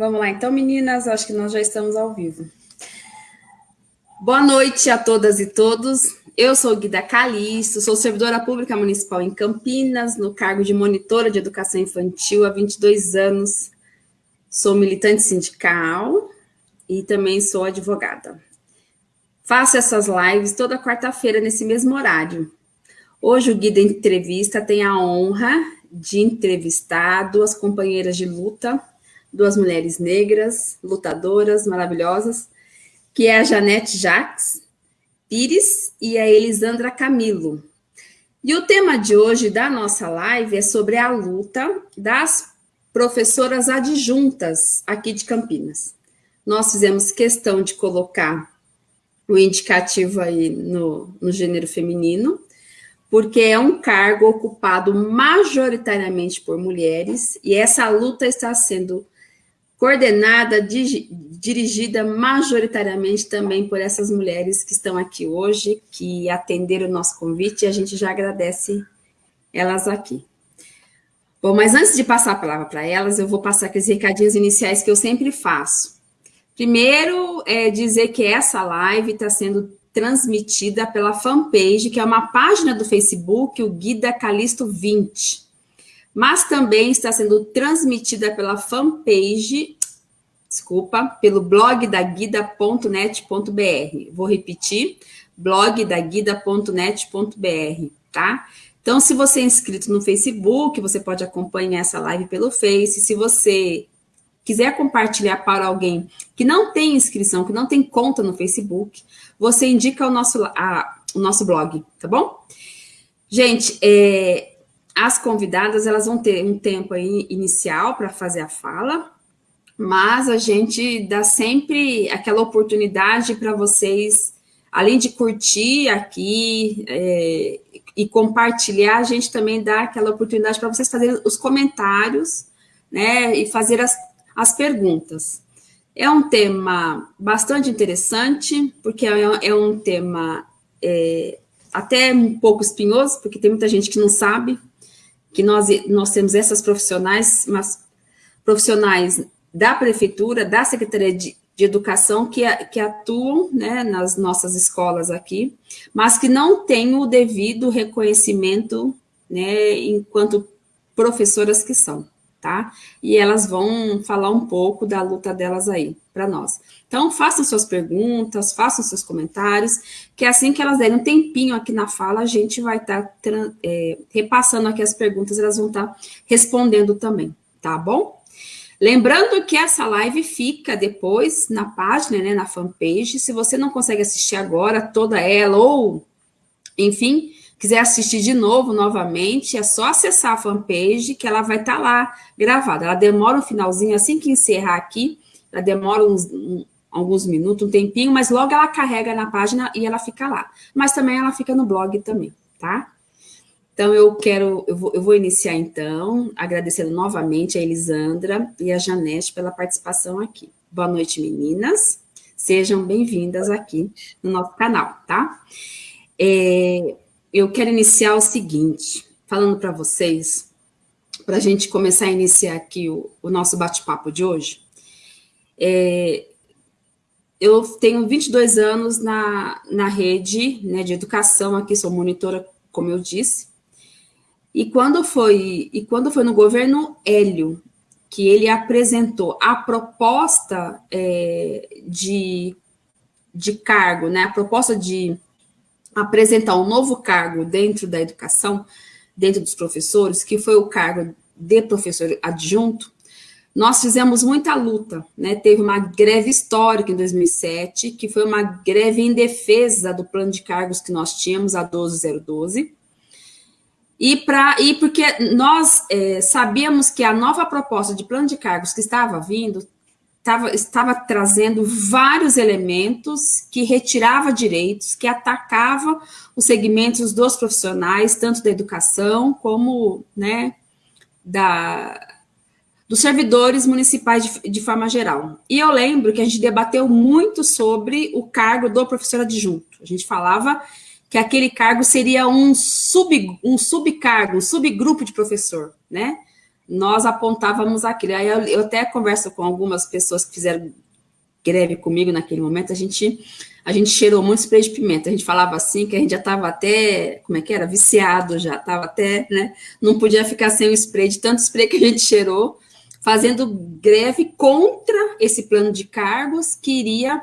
Vamos lá, então, meninas, acho que nós já estamos ao vivo. Boa noite a todas e todos. Eu sou Guida Calixto, sou servidora pública municipal em Campinas, no cargo de monitora de educação infantil há 22 anos. Sou militante sindical e também sou advogada. Faço essas lives toda quarta-feira nesse mesmo horário. Hoje o Guida Entrevista tem a honra de entrevistar duas companheiras de luta duas mulheres negras, lutadoras, maravilhosas, que é a Janete Jacques Pires e a Elisandra Camilo. E o tema de hoje da nossa live é sobre a luta das professoras adjuntas aqui de Campinas. Nós fizemos questão de colocar o indicativo aí no, no gênero feminino, porque é um cargo ocupado majoritariamente por mulheres, e essa luta está sendo coordenada, dirigida majoritariamente também por essas mulheres que estão aqui hoje, que atenderam o nosso convite, e a gente já agradece elas aqui. Bom, mas antes de passar a palavra para elas, eu vou passar aqueles recadinhos iniciais que eu sempre faço. Primeiro, é dizer que essa live está sendo transmitida pela fanpage, que é uma página do Facebook, o Guida Calisto 20 mas também está sendo transmitida pela fanpage, desculpa, pelo blog da guida.net.br. Vou repetir, blog da guida.net.br, tá? Então, se você é inscrito no Facebook, você pode acompanhar essa live pelo Face. Se você quiser compartilhar para alguém que não tem inscrição, que não tem conta no Facebook, você indica o nosso, a, o nosso blog, tá bom? Gente, é, as convidadas, elas vão ter um tempo aí inicial para fazer a fala, mas a gente dá sempre aquela oportunidade para vocês, além de curtir aqui é, e compartilhar, a gente também dá aquela oportunidade para vocês fazerem os comentários, né, e fazer as, as perguntas. É um tema bastante interessante, porque é, é um tema é, até um pouco espinhoso, porque tem muita gente que não sabe que nós, nós temos essas profissionais, mas profissionais da prefeitura, da Secretaria de, de Educação, que, que atuam né, nas nossas escolas aqui, mas que não têm o devido reconhecimento né, enquanto professoras que são tá? E elas vão falar um pouco da luta delas aí para nós. Então, façam suas perguntas, façam seus comentários, que assim que elas derem um tempinho aqui na fala, a gente vai estar tá, é, repassando aqui as perguntas, elas vão estar tá respondendo também, tá bom? Lembrando que essa live fica depois na página, né, na fanpage, se você não consegue assistir agora toda ela, ou, enfim, quiser assistir de novo, novamente, é só acessar a fanpage que ela vai estar tá lá gravada. Ela demora um finalzinho, assim que encerrar aqui, ela demora uns, um, alguns minutos, um tempinho, mas logo ela carrega na página e ela fica lá. Mas também ela fica no blog também, tá? Então, eu quero, eu vou, eu vou iniciar então, agradecendo novamente a Elisandra e a Janete pela participação aqui. Boa noite, meninas. Sejam bem-vindas aqui no nosso canal, tá? É, eu quero iniciar o seguinte, falando para vocês, para a gente começar a iniciar aqui o, o nosso bate-papo de hoje. É, eu tenho 22 anos na, na rede né, de educação, aqui sou monitora, como eu disse, e quando foi, e quando foi no governo Hélio, que ele apresentou a proposta é, de, de cargo, né, a proposta de apresentar um novo cargo dentro da educação, dentro dos professores, que foi o cargo de professor adjunto, nós fizemos muita luta, né? Teve uma greve histórica em 2007, que foi uma greve em defesa do plano de cargos que nós tínhamos, a 12012. E, pra, e porque nós é, sabíamos que a nova proposta de plano de cargos que estava vindo tava, estava trazendo vários elementos que retirava direitos, que atacava os segmentos dos profissionais, tanto da educação como né, da, dos servidores municipais de, de, forma geral. E eu lembro que a gente debateu muito sobre o cargo do professor adjunto. A gente falava que aquele cargo seria um, sub, um subcargo, um subgrupo de professor, né? Nós apontávamos aquilo. Aí eu, eu até converso com algumas pessoas que fizeram greve comigo naquele momento, a gente, a gente cheirou muito spray de pimenta. A gente falava assim que a gente já estava até, como é que era? Viciado já, estava até, né? Não podia ficar sem o spray, de tanto spray que a gente cheirou, fazendo greve contra esse plano de cargos que iria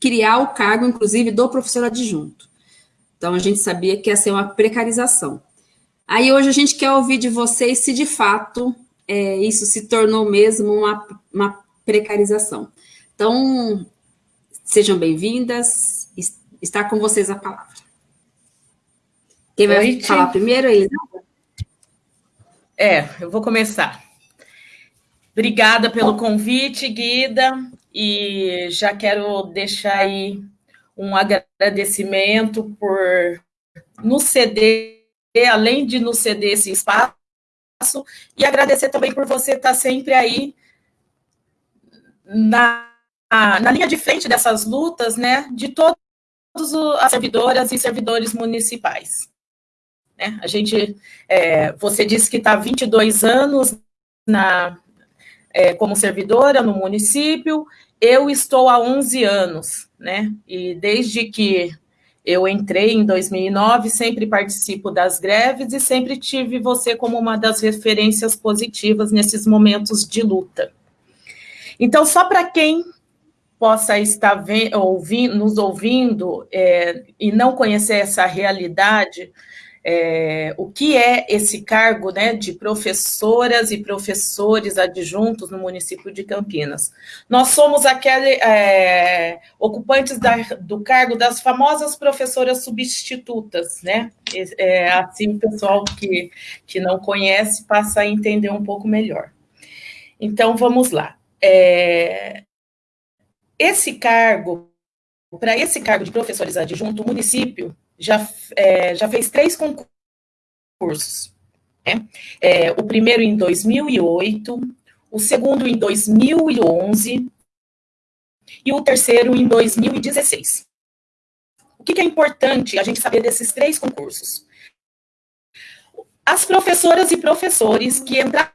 criar o cargo, inclusive, do professor adjunto. Então, a gente sabia que ia ser uma precarização. Aí, hoje, a gente quer ouvir de vocês se, de fato, é, isso se tornou mesmo uma, uma precarização. Então, sejam bem-vindas. Está com vocês a palavra. Quem vai Oi, falar primeiro, Elisa? É, eu vou começar. Obrigada pelo convite, Guida, e já quero deixar aí um agradecimento por nos ceder, além de nos ceder esse espaço, e agradecer também por você estar sempre aí na na linha de frente dessas lutas, né, de todas as servidoras e servidores municipais. Né? A gente, é, você disse que está 22 anos na, é, como servidora no município, eu estou há 11 anos, né, e desde que eu entrei em 2009, sempre participo das greves e sempre tive você como uma das referências positivas nesses momentos de luta. Então, só para quem possa estar ouvindo, nos ouvindo é, e não conhecer essa realidade, é, o que é esse cargo né, de professoras e professores adjuntos no município de Campinas. Nós somos aquele, é, ocupantes da, do cargo das famosas professoras substitutas, né? É, assim o pessoal que, que não conhece passa a entender um pouco melhor. Então, vamos lá. É, esse cargo, para esse cargo de professores adjunto, o município já, é, já fez três concursos. Né? É, o primeiro em 2008, o segundo em 2011 e o terceiro em 2016. O que, que é importante a gente saber desses três concursos? As professoras e professores que entraram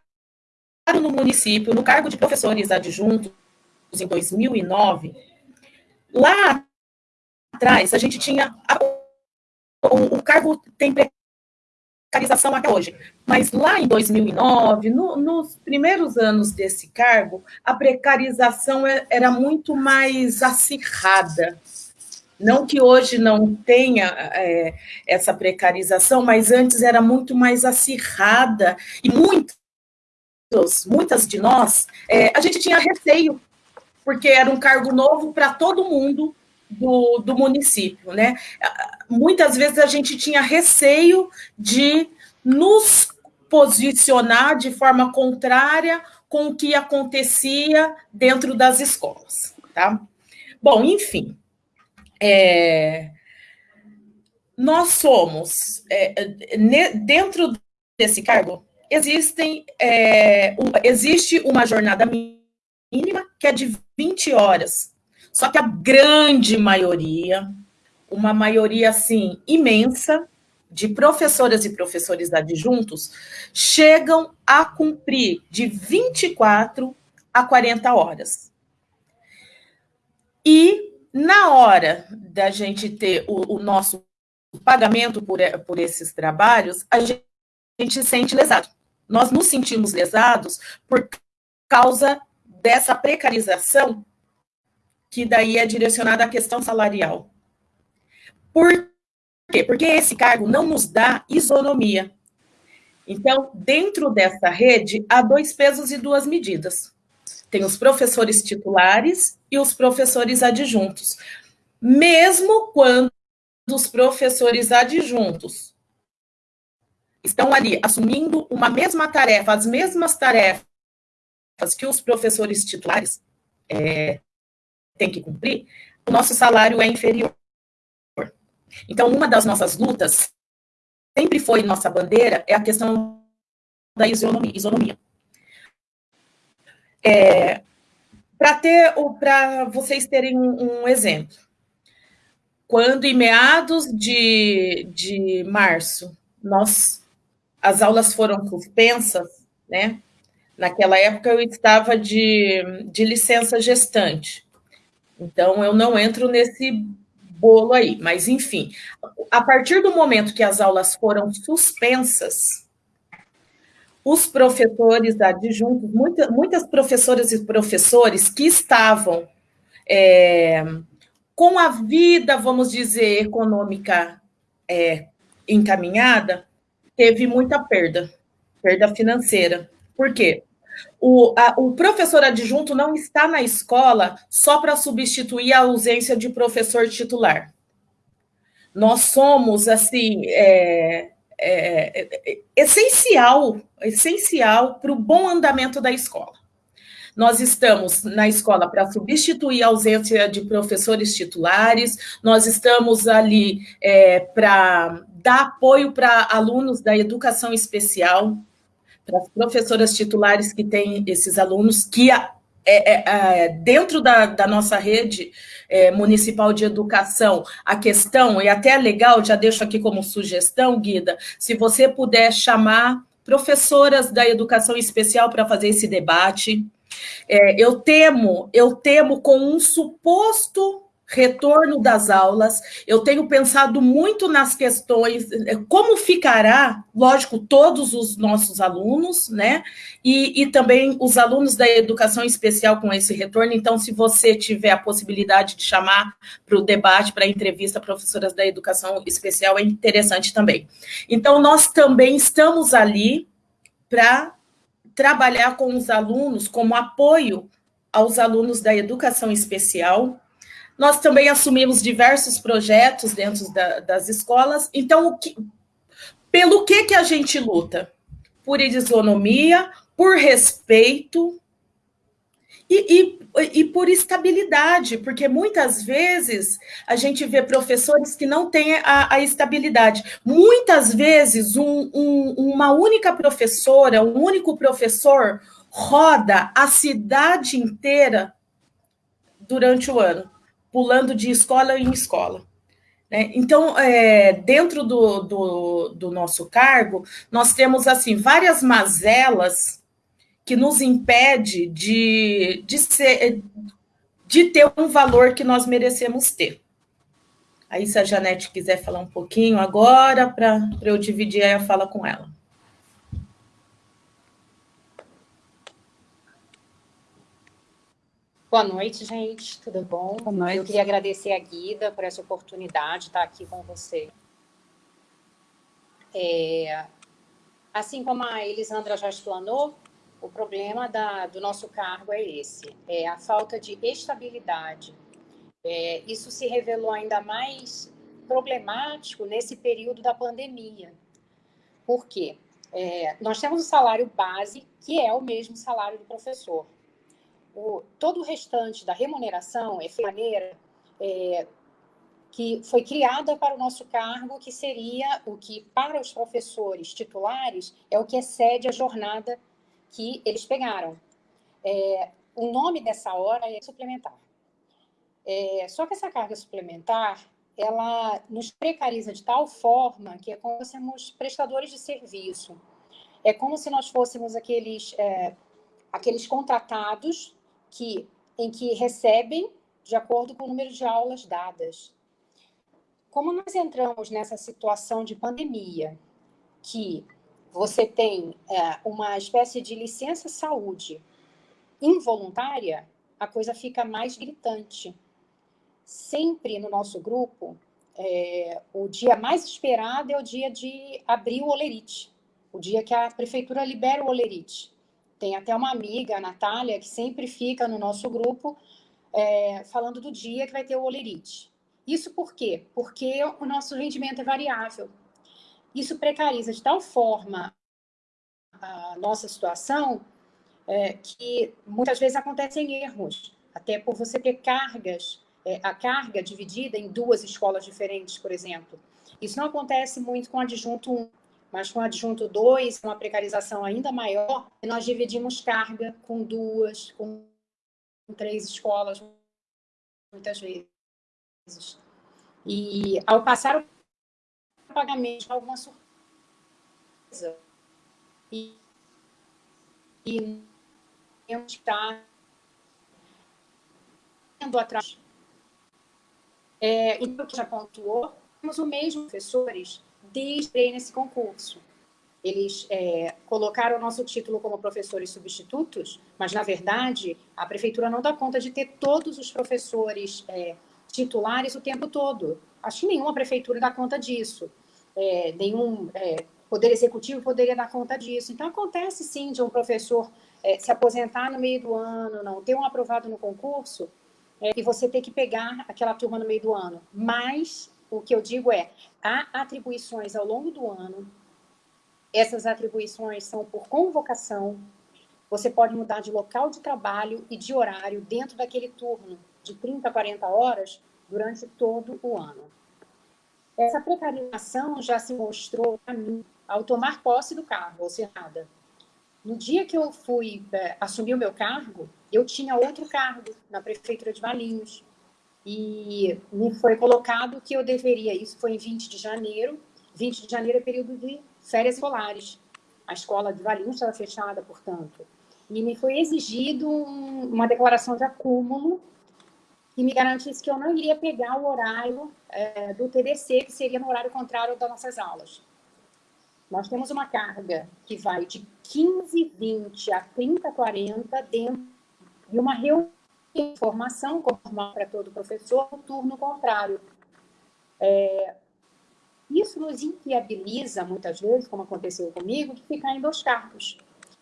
no município no cargo de professores adjuntos em 2009, lá atrás a gente tinha o, o cargo tem precarização até hoje, mas lá em 2009, no, nos primeiros anos desse cargo, a precarização é, era muito mais acirrada. Não que hoje não tenha é, essa precarização, mas antes era muito mais acirrada e muitos, muitas de nós, é, a gente tinha receio porque era um cargo novo para todo mundo do, do município, né? Muitas vezes a gente tinha receio de nos posicionar de forma contrária com o que acontecia dentro das escolas, tá? Bom, enfim, é, nós somos, é, dentro desse cargo, existem, é, um, existe uma jornada mínima, que é de 20 horas. Só que a grande maioria, uma maioria assim imensa, de professoras e professores adjuntos, chegam a cumprir de 24 a 40 horas. E na hora da gente ter o, o nosso pagamento por, por esses trabalhos, a gente, a gente sente lesado. Nós nos sentimos lesados por causa dessa precarização, que daí é direcionada à questão salarial. Por quê? Porque esse cargo não nos dá isonomia. Então, dentro dessa rede, há dois pesos e duas medidas. Tem os professores titulares e os professores adjuntos. Mesmo quando os professores adjuntos estão ali assumindo uma mesma tarefa, as mesmas tarefas que os professores titulares é, têm que cumprir, o nosso salário é inferior. Então, uma das nossas lutas, sempre foi nossa bandeira, é a questão da isonomia. isonomia. É, para ter, para vocês terem um, um, exemplo, quando em meados de, de março nós as aulas foram suspensas, né? Naquela época eu estava de, de licença gestante, então eu não entro nesse bolo aí, mas enfim, a partir do momento que as aulas foram suspensas, os professores adjuntos, muita, muitas professoras e professores que estavam é, com a vida, vamos dizer, econômica é, encaminhada, teve muita perda, perda financeira. Por quê? O, a, o professor adjunto não está na escola só para substituir a ausência de professor titular. Nós somos, assim, é, é, é, essencial, essencial para o bom andamento da escola. Nós estamos na escola para substituir a ausência de professores titulares, nós estamos ali é, para dar apoio para alunos da educação especial, para as professoras titulares que têm esses alunos, que é, é, é, dentro da, da, nossa rede é, municipal de educação, a questão, e até é legal, já deixo aqui como sugestão, Guida, se você puder chamar professoras da educação especial para fazer esse debate, é, eu temo, eu temo com um suposto retorno das aulas, eu tenho pensado muito nas questões, é, como ficará, lógico, todos os nossos alunos, né, e, e, também os alunos da educação especial com esse retorno, então, se você tiver a possibilidade de chamar para o debate, para a entrevista, professoras da educação especial, é interessante também. Então, nós também estamos ali para trabalhar com os alunos como apoio aos alunos da educação especial. Nós também assumimos diversos projetos dentro da, das escolas. Então, que, pelo que, que a gente luta? Por isonomia, por respeito, e, e, e, por estabilidade, porque muitas vezes a gente vê professores que não têm a, a estabilidade. Muitas vezes um, um, uma única professora, um único professor roda a cidade inteira durante o ano, pulando de escola em escola. Né? Então, é, dentro do, do, do nosso cargo, nós temos assim várias mazelas que nos impede de, de, ser, de ter um valor que nós merecemos ter. Aí, se a Janete quiser falar um pouquinho agora, para eu dividir a fala com ela. Boa noite, gente. Tudo bom? Boa noite. Eu queria agradecer a Guida por essa oportunidade de estar aqui com você. É, assim como a Elisandra já explanou, o problema da, do nosso cargo é esse, é a falta de estabilidade. É, isso se revelou ainda mais problemático nesse período da pandemia. Por quê? É, nós temos o salário base, que é o mesmo salário do professor. O, todo o restante da remuneração é maneira é, que foi criada para o nosso cargo, que seria o que, para os professores titulares, é o que excede a jornada que eles pegaram. É, o nome dessa hora é suplementar. É, só que essa carga suplementar, ela nos precariza de tal forma que é como se fôssemos prestadores de serviço. É como se nós fôssemos aqueles, é, aqueles contratados que, em que recebem de acordo com o número de aulas dadas. Como nós entramos nessa situação de pandemia, que você tem é, uma espécie de licença saúde involuntária, a coisa fica mais gritante. Sempre no nosso grupo, é, o dia mais esperado é o dia de abrir o olerite, o dia que a prefeitura libera o olerite. Tem até uma amiga, a Natália, que sempre fica no nosso grupo é, falando do dia que vai ter o olerite. Isso por quê? Porque o nosso rendimento é variável. Isso precariza de tal forma a nossa situação é, que muitas vezes acontecem erros, até por você ter cargas, é, a carga dividida em duas escolas diferentes, por exemplo. Isso não acontece muito com adjunto 1, mas com adjunto 2, uma precarização ainda maior, nós dividimos carga com duas, com três escolas, muitas vezes. E ao passar o pagamento alguma surpresa. E, e está indo atrás. É, então, que já pontuou, temos o mesmo professores desde nesse concurso. Eles é, colocaram o nosso título como professores substitutos, mas, na verdade, a prefeitura não dá conta de ter todos os professores é, titulares o tempo todo. Acho que nenhuma prefeitura dá conta disso. É, nenhum é, poder executivo poderia dar conta disso. Então, acontece, sim, de um professor é, se aposentar no meio do ano, não ter um aprovado no concurso, é, e você ter que pegar aquela turma no meio do ano. Mas, o que eu digo é, há atribuições ao longo do ano, essas atribuições são por convocação, você pode mudar de local de trabalho e de horário dentro daquele turno de 30 a 40 horas durante todo o ano. Essa precarização já se mostrou para mim ao tomar posse do cargo, ou seja, nada. No dia que eu fui é, assumir o meu cargo, eu tinha outro cargo na prefeitura de Valinhos. E me foi colocado que eu deveria, isso foi em 20 de janeiro, 20 de janeiro é período de férias escolares. A escola de Valinhos estava fechada, portanto. E me foi exigido um, uma declaração de acúmulo que me garantisse que eu não iria pegar o horário é, do TDC, que seria no horário contrário das nossas aulas. Nós temos uma carga que vai de 15, 20 a 30, 40 dentro de uma reunião de formação, como para todo professor, no turno contrário. É, isso nos inviabiliza, muitas vezes, como aconteceu comigo, de ficar em dois cargos.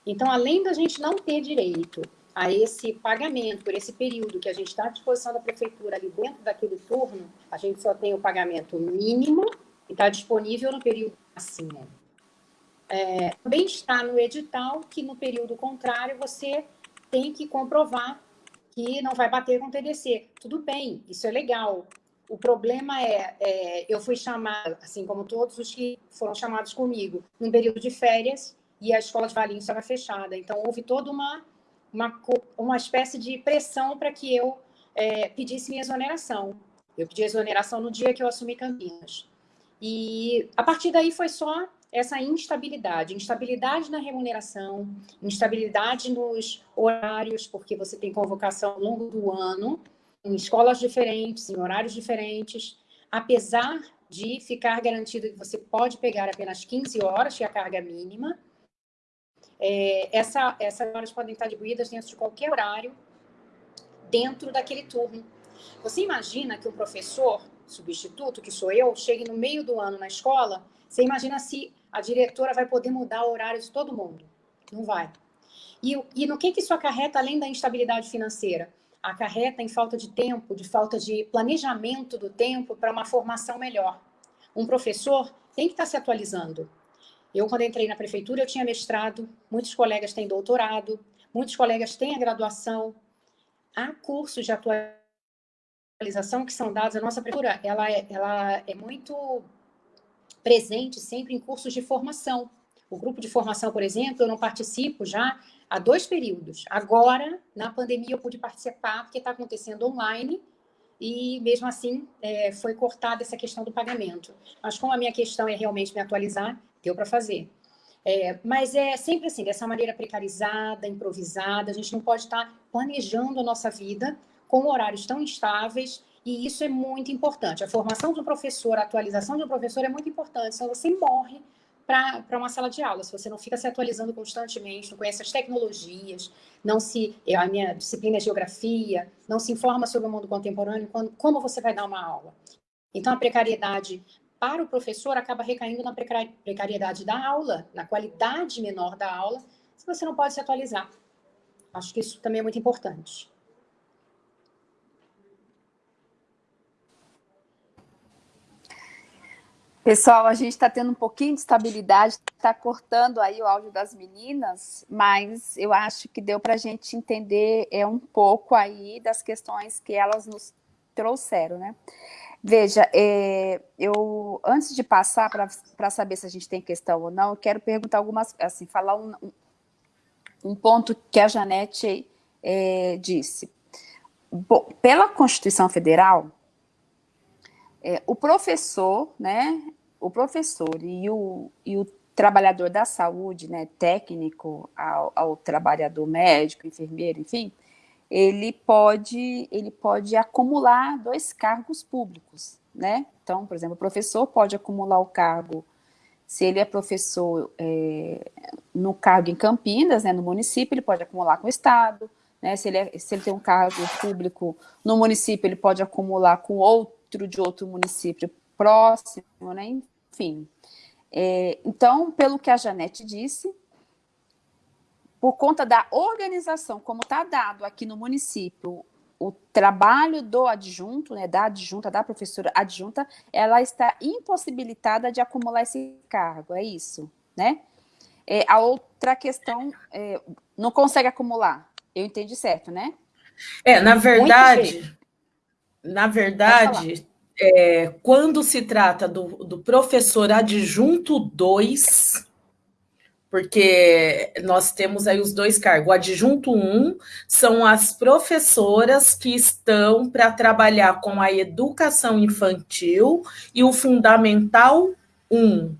Então, além da gente não ter direito a esse pagamento por esse período que a gente está à disposição da prefeitura ali dentro daquele turno, a gente só tem o pagamento mínimo e está disponível no período acima. É, também está no edital que no período contrário você tem que comprovar que não vai bater com o TDC. Tudo bem, isso é legal, o problema é, é, eu fui chamada, assim como todos os que foram chamados comigo, num período de férias e a escola de Valinhos estava fechada. Então, houve toda uma, uma, uma espécie de pressão para que eu é, pedisse minha exoneração. Eu pedi exoneração no dia que eu assumi Campinas. E a partir daí foi só essa instabilidade, instabilidade na remuneração, instabilidade nos horários, porque você tem convocação ao longo do ano, em escolas diferentes, em horários diferentes, apesar de ficar garantido que você pode pegar apenas 15 horas, que é a carga mínima, é, essa, essas horas podem estar distribuídas dentro de qualquer horário, dentro daquele turno. Você imagina que o professor substituto, que sou eu, chegue no meio do ano na escola, você imagina se a diretora vai poder mudar o horário de todo mundo? Não vai. E, e no que, que isso acarreta, além da instabilidade financeira? acarreta em falta de tempo, de falta de planejamento do tempo para uma formação melhor. Um professor tem que estar se atualizando. Eu, quando entrei na prefeitura, eu tinha mestrado, muitos colegas têm doutorado, muitos colegas têm a graduação. Há cursos de atualização que são dados. A nossa prefeitura ela é, ela é muito presente sempre em cursos de formação. O grupo de formação, por exemplo, eu não participo já há dois períodos. Agora, na pandemia, eu pude participar, porque está acontecendo online, e mesmo assim é, foi cortada essa questão do pagamento. Mas como a minha questão é realmente me atualizar, deu para fazer. É, mas é sempre assim, dessa maneira precarizada, improvisada, a gente não pode estar tá planejando a nossa vida com horários tão instáveis, e isso é muito importante. A formação do professor, a atualização do professor é muito importante, senão você morre para uma sala de aula. Se você não fica se atualizando constantemente, não conhece as tecnologias, não se a minha disciplina é geografia, não se informa sobre o mundo contemporâneo, quando, como você vai dar uma aula? Então, a precariedade para o professor acaba recaindo na precariedade da aula, na qualidade menor da aula, se você não pode se atualizar. Acho que isso também é muito importante. Pessoal, a gente está tendo um pouquinho de estabilidade, está cortando aí o áudio das meninas, mas eu acho que deu para a gente entender é, um pouco aí das questões que elas nos trouxeram, né? Veja, é, eu antes de passar para saber se a gente tem questão ou não, eu quero perguntar algumas, assim, falar um, um, ponto que a Janete é, disse. Bom, pela Constituição Federal, é, o professor, né, o professor e o, e o trabalhador da saúde, né, técnico, ao, ao trabalhador médico, enfermeiro, enfim, ele pode, ele pode acumular dois cargos públicos, né? Então, por exemplo, o professor pode acumular o cargo, se ele é professor é, no cargo em Campinas, né, no município, ele pode acumular com o Estado, né? Se ele, é, se ele tem um cargo público no município, ele pode acumular com outro de outro município próximo, né? Enfim. É, então, pelo que a Janete disse, por conta da organização, como está dado aqui no município, o trabalho do adjunto, né, da adjunta, da professora adjunta, ela está impossibilitada de acumular esse cargo, é isso, né? É, a outra questão, é, não consegue acumular, eu entendi certo, né? É, na verdade, na verdade, é, quando se trata do, do professor adjunto 2, porque nós temos aí os dois cargos. O adjunto 1 um são as professoras que estão para trabalhar com a educação infantil e o fundamental 1. Um.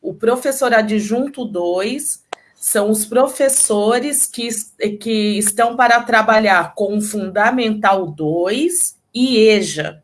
O professor adjunto 2 são os professores que, que estão para trabalhar com o fundamental 2 e EJA.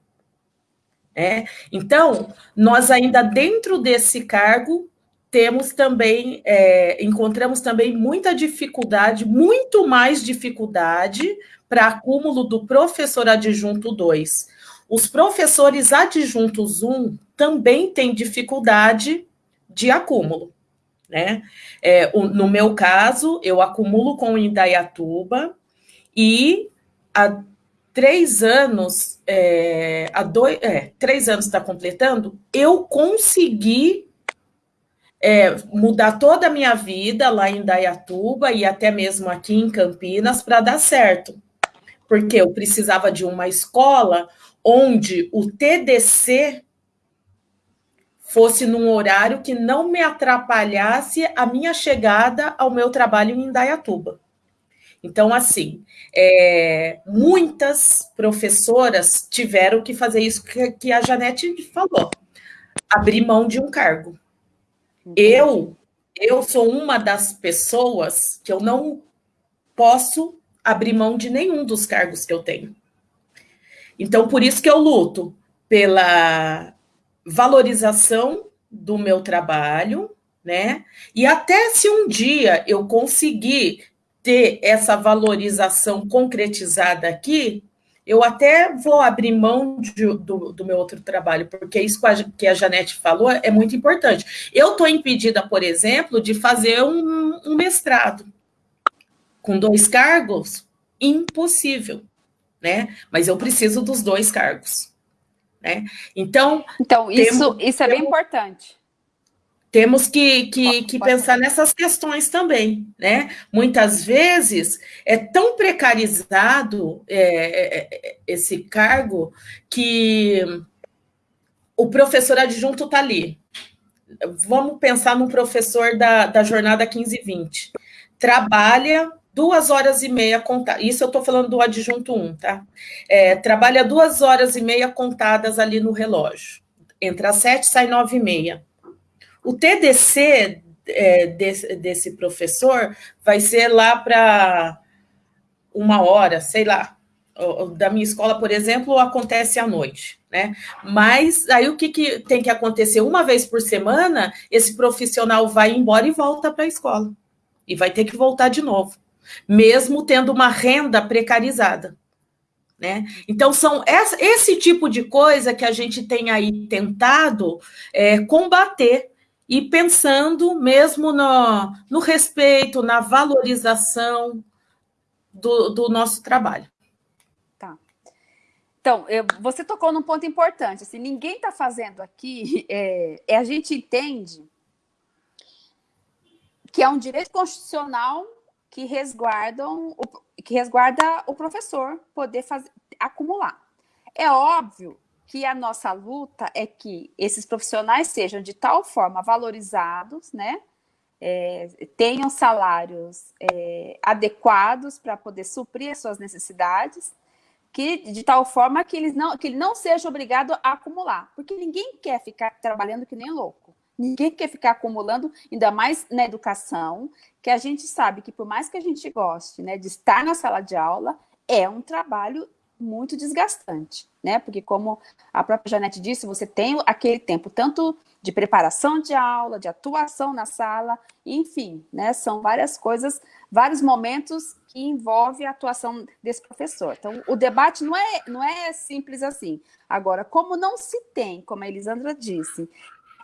É? Então, nós ainda dentro desse cargo temos também, é, encontramos também muita dificuldade, muito mais dificuldade para acúmulo do professor adjunto 2. Os professores adjuntos 1 também têm dificuldade de acúmulo. Né? É, o, no meu caso, eu acumulo com o Indaiatuba e há três anos, é, há dois, é, três anos está completando, eu consegui é, mudar toda a minha vida lá em Dayatuba e até mesmo aqui em Campinas para dar certo. Porque eu precisava de uma escola onde o TDC fosse num horário que não me atrapalhasse a minha chegada ao meu trabalho em Indaiatuba. Então, assim, é, muitas professoras tiveram que fazer isso que, que a Janete falou, abrir mão de um cargo. Eu, eu sou uma das pessoas que eu não posso abrir mão de nenhum dos cargos que eu tenho. Então, por isso que eu luto pela valorização do meu trabalho, né? E até se um dia eu conseguir ter essa valorização concretizada aqui, eu até vou abrir mão de, do, do, meu outro trabalho, porque isso que a Janete falou é muito importante. Eu estou impedida, por exemplo, de fazer um, um mestrado com dois cargos, impossível, né? Mas eu preciso dos dois cargos, né? Então, então isso, temos, isso é bem importante. Temos que, que, que pensar nessas questões também, né? Muitas vezes é tão precarizado é, é, é esse cargo que o professor adjunto está ali. Vamos pensar no professor da, da jornada 15 e 20. Trabalha duas horas e meia contadas. Isso eu estou falando do adjunto 1, tá? É, trabalha duas horas e meia contadas ali no relógio. Entra às sete, sai nove e meia o TDC é, desse, desse professor vai ser lá para uma hora, sei lá. Da minha escola, por exemplo, acontece à noite, né? Mas aí o que, que tem que acontecer? Uma vez por semana, esse profissional vai embora e volta para a escola. E vai ter que voltar de novo, mesmo tendo uma renda precarizada. Né? Então, são essa, esse tipo de coisa que a gente tem aí tentado é, combater e pensando mesmo no, no respeito, na valorização do, do nosso trabalho. Tá. Então, eu, você tocou num ponto importante. Assim, ninguém está fazendo aqui, é, é, a gente entende que é um direito constitucional que resguardam o, que resguarda o professor poder fazer, acumular. É óbvio que a nossa luta é que esses profissionais sejam de tal forma valorizados, né? É, tenham salários é, adequados para poder suprir as suas necessidades, que de tal forma que, eles não, que ele não seja obrigado a acumular, porque ninguém quer ficar trabalhando que nem louco. Ninguém quer ficar acumulando, ainda mais na educação, que a gente sabe que por mais que a gente goste né, de estar na sala de aula, é um trabalho muito desgastante, né? Porque como a própria Janete disse, você tem aquele tempo tanto de preparação de aula, de atuação na sala, enfim, né? São várias coisas, vários momentos que envolvem a atuação desse professor. Então, o debate não é, não é simples assim. Agora, como não se tem, como a Elisandra disse,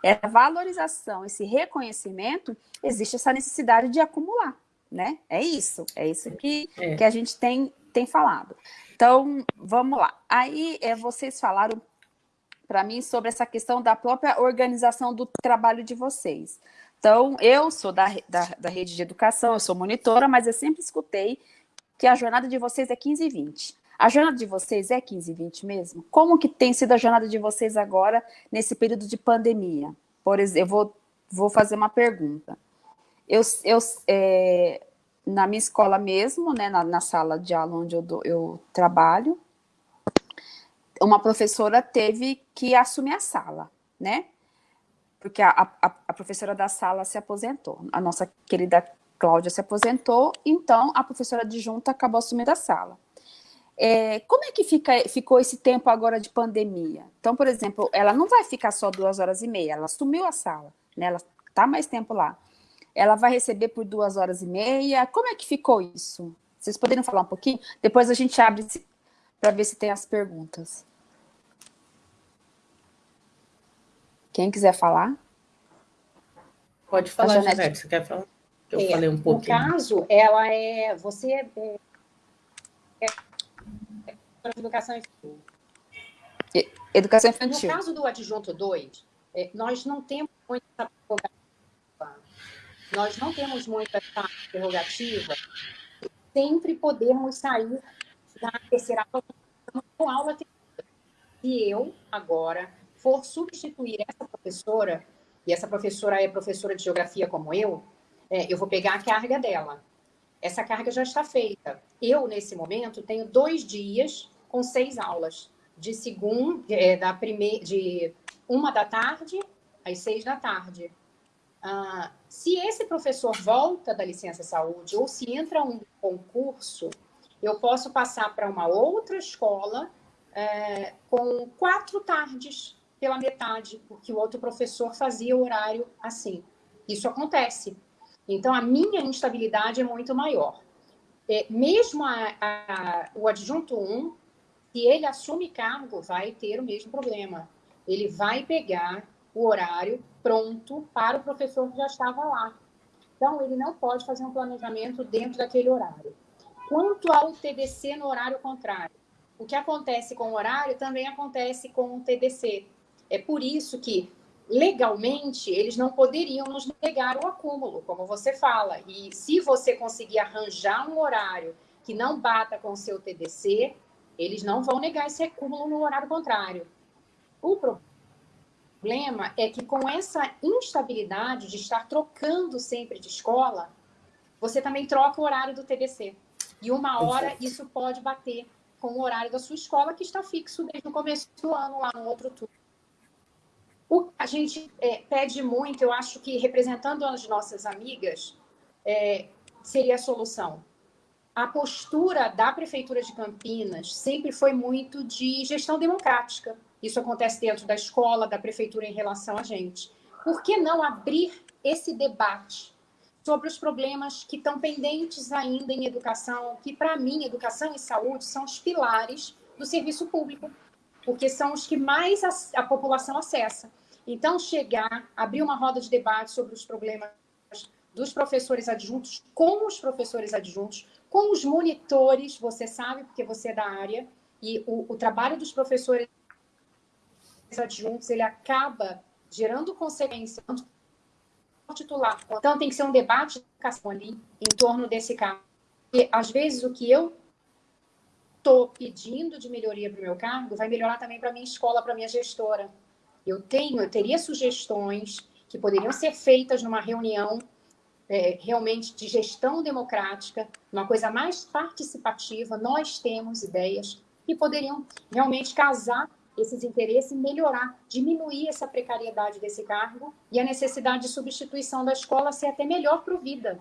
essa valorização, esse reconhecimento, existe essa necessidade de acumular, né? É isso, é isso que, é. que a gente tem, tem falado. Então, vamos lá. Aí, é, vocês falaram para mim sobre essa questão da própria organização do trabalho de vocês. Então, eu sou da, da, da rede de educação, eu sou monitora, mas eu sempre escutei que a jornada de vocês é 15 e 20. A jornada de vocês é 15 e 20 mesmo? Como que tem sido a jornada de vocês agora, nesse período de pandemia? Por exemplo, eu vou, vou fazer uma pergunta. Eu, eu, é, na minha escola mesmo, né, na, na, sala de aula onde eu, do, eu trabalho, uma professora teve que assumir a sala, né? Porque a, a, a professora da sala se aposentou. A nossa querida Cláudia se aposentou, então a professora adjunta acabou assumindo a sala. É, como é que fica, ficou esse tempo agora de pandemia? Então, por exemplo, ela não vai ficar só duas horas e meia, ela assumiu a sala, né? ela está mais tempo lá. Ela vai receber por duas horas e meia. Como é que ficou isso? Vocês poderiam falar um pouquinho? Depois a gente abre para ver se tem as perguntas. Quem quiser falar? Pode falar, Janete. Você quer falar? Eu é, falei um pouquinho. No caso, ela é... Você é, é para educação infantil. Educação infantil. No caso do adjunto 2, é, nós não temos muita. Nós não temos muita prerrogativa sempre podermos sair da terceira aula com aula Se eu, agora, for substituir essa professora, e essa professora é professora de geografia como eu, é, eu vou pegar a carga dela. Essa carga já está feita. Eu, nesse momento, tenho dois dias com seis aulas, de segunda, é, da primeira, de uma da tarde às seis da tarde. Ah, se esse professor volta da licença saúde ou se entra um concurso, eu posso passar para uma outra escola é, com quatro tardes pela metade, porque o outro professor fazia o horário assim. Isso acontece. Então, a minha instabilidade é muito maior. É, mesmo a, a, o adjunto 1, se ele assume cargo, vai ter o mesmo problema. Ele vai pegar o horário pronto para o professor que já estava lá. Então, ele não pode fazer um planejamento dentro daquele horário. Quanto ao TDC no horário contrário, o que acontece com o horário também acontece com o TDC. É por isso que, legalmente, eles não poderiam nos negar o acúmulo, como você fala. E se você conseguir arranjar um horário que não bata com o seu TDC, eles não vão negar esse acúmulo no horário contrário. O problema é que com essa instabilidade de estar trocando sempre de escola, você também troca o horário do TDC. E uma hora isso pode bater com o horário da sua escola, que está fixo desde o começo do ano, lá no outro turno. O, a gente é, pede muito, eu acho que representando as nossas amigas, é, seria a solução a postura da Prefeitura de Campinas sempre foi muito de gestão democrática. Isso acontece dentro da escola, da Prefeitura em relação a gente. Por que não abrir esse debate sobre os problemas que estão pendentes ainda em educação, que para mim, educação e saúde são os pilares do serviço público, porque são os que mais a, a população acessa. Então, chegar, abrir uma roda de debate sobre os problemas dos professores adjuntos com os professores adjuntos, com os monitores, você sabe, porque você é da área, e o, o trabalho dos professores adjuntos, ele acaba gerando consequências tanto titular. Então, tem que ser um debate de educação ali, em torno desse caso. E, às vezes, o que eu estou pedindo de melhoria para o meu cargo vai melhorar também para a minha escola, para a minha gestora. Eu tenho, eu teria sugestões que poderiam ser feitas numa reunião é, realmente de gestão democrática, uma coisa mais participativa. Nós temos ideias que poderiam realmente casar esses interesses e melhorar, diminuir essa precariedade desse cargo e a necessidade de substituição da escola ser até melhor provida.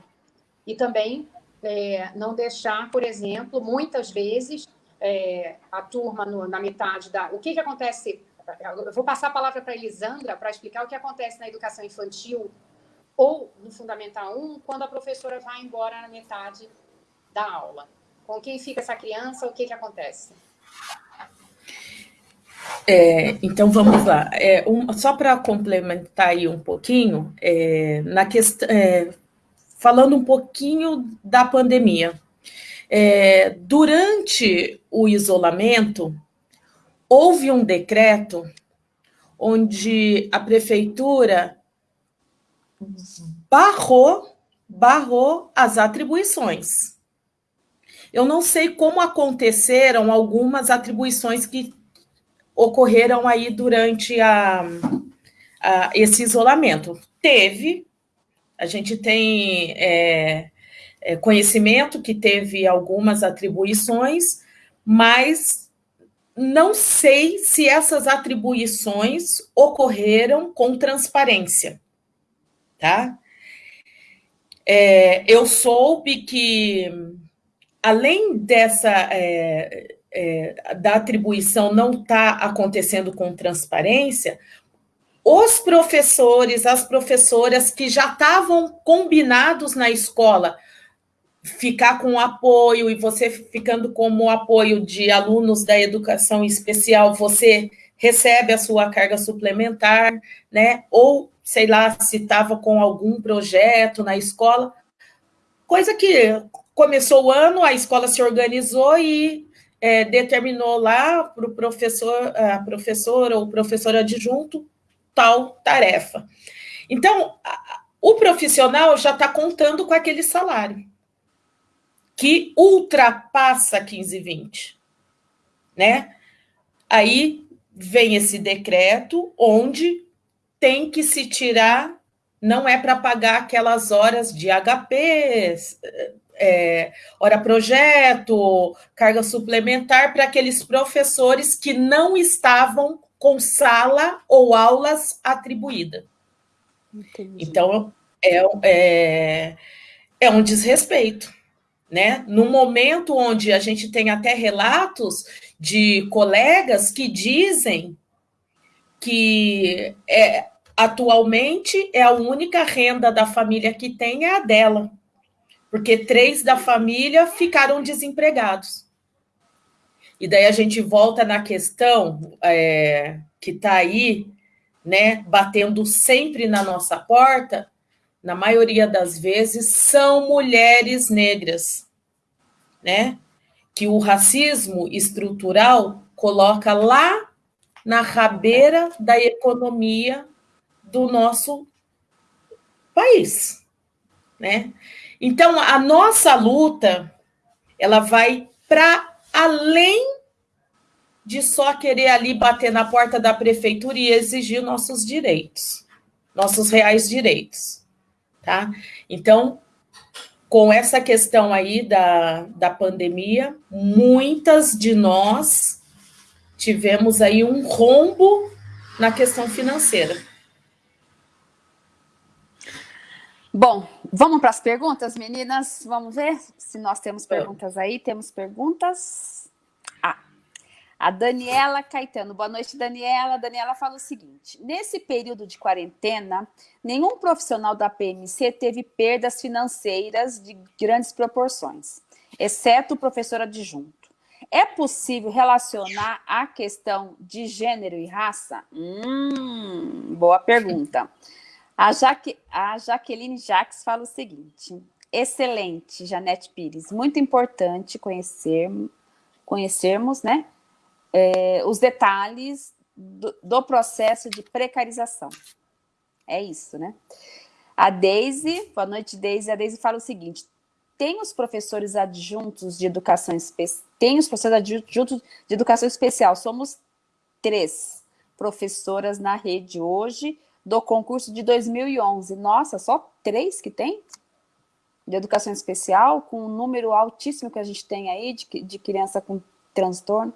E também é, não deixar, por exemplo, muitas vezes é, a turma no, na metade da. O que, que acontece? Eu vou passar a palavra para a Elisandra para explicar o que acontece na educação infantil ou no Fundamental 1, quando a professora vai embora na metade da aula. Com quem fica essa criança, o que, que acontece? É, então vamos lá. É, um, só para complementar aí um pouquinho, é, na questão, é, falando um pouquinho da pandemia. É, durante o isolamento, houve um decreto onde a prefeitura barrou, barrou as atribuições. Eu não sei como aconteceram algumas atribuições que ocorreram aí durante a, a esse isolamento. Teve, a gente tem é, é, conhecimento que teve algumas atribuições, mas não sei se essas atribuições ocorreram com transparência, tá? É, eu soube que, além dessa é, é, da atribuição não estar tá acontecendo com transparência, os professores, as professoras que já estavam combinados na escola, ficar com apoio e você ficando como apoio de alunos da educação especial, você recebe a sua carga suplementar, né? Ou sei lá, se estava com algum projeto na escola, coisa que começou o ano, a escola se organizou e é, determinou lá para o professor, a professora ou professor adjunto tal tarefa. Então, o profissional já está contando com aquele salário, que ultrapassa 15, 20, né? Aí vem esse decreto onde tem que se tirar, não é para pagar aquelas horas de HP, é, hora projeto, carga suplementar para aqueles professores que não estavam com sala ou aulas atribuída. Entendi. Então, é, é, é um desrespeito. Né? No momento onde a gente tem até relatos de colegas que dizem que é, atualmente é a única renda da família que tem é a dela porque três da família ficaram desempregados. E daí a gente volta na questão é, que está aí, né, batendo sempre na nossa porta, na maioria das vezes, são mulheres negras, né? Que o racismo estrutural coloca lá na rabeira da economia do nosso país, né? Então, a nossa luta, ela vai para além de só querer ali bater na porta da prefeitura e exigir nossos direitos, nossos reais direitos, tá? Então, com essa questão aí da, da pandemia, muitas de nós tivemos aí um rombo na questão financeira. Bom, vamos para as perguntas, meninas? Vamos ver se nós temos perguntas aí. Temos perguntas? Ah, a Daniela Caetano. Boa noite, Daniela. Daniela fala o seguinte: nesse período de quarentena, nenhum profissional da PMC teve perdas financeiras de grandes proporções, exceto o professor adjunto. É possível relacionar a questão de gênero e raça? Hum, boa pergunta. A, Jaque, a Jaqueline Jacques fala o seguinte: excelente, Janete Pires, muito importante conhecer, conhecermos né, é, os detalhes do, do, processo de precarização. É isso, né? A Deise, boa noite, Deise. A Deise fala o seguinte: tem os professores adjuntos de educação especial, tem os professores adjuntos de educação especial, somos três professoras na rede hoje do concurso de 2011. Nossa, só três que tem? De educação especial, com um número altíssimo que a gente tem aí de, de criança com transtorno.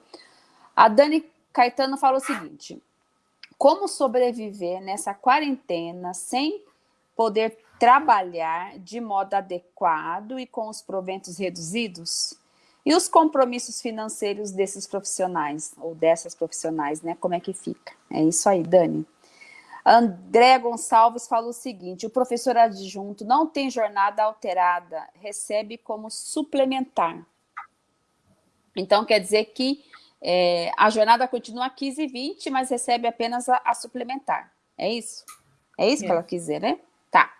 A Dani Caetano fala o seguinte: como sobreviver nessa quarentena sem poder trabalhar de modo adequado e com os proventos reduzidos? E os compromissos financeiros desses profissionais, ou dessas profissionais, né? Como é que fica? É isso aí, Dani. André Gonçalves fala o seguinte: o professor adjunto não tem jornada alterada, recebe como suplementar. Então, quer dizer que é, a jornada continua 15 e 20, mas recebe apenas a, a suplementar. É isso? É isso é. que ela quis dizer, né? Tá.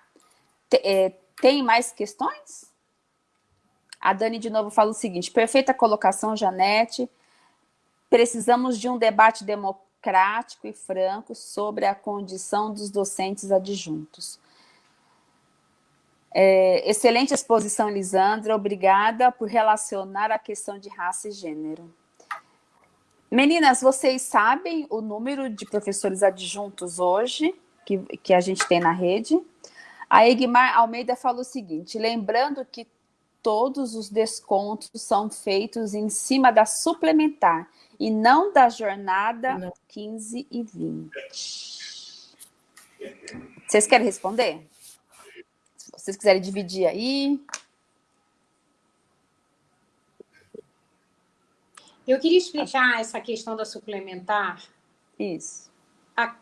T é, tem mais questões? A Dani de novo fala o seguinte: perfeita colocação, Janete. Precisamos de um debate democrático e franco sobre a condição dos docentes adjuntos. É, excelente exposição, Lisandra. Obrigada por relacionar a questão de raça e gênero. Meninas, vocês sabem o número de professores adjuntos hoje que, que a gente tem na rede? A Egmar Almeida falou o seguinte: lembrando que todos os descontos são feitos em cima da suplementar e não da jornada não. 15 e 20. Vocês querem responder? Se vocês quiserem dividir aí. Eu queria explicar essa questão da suplementar. Isso. A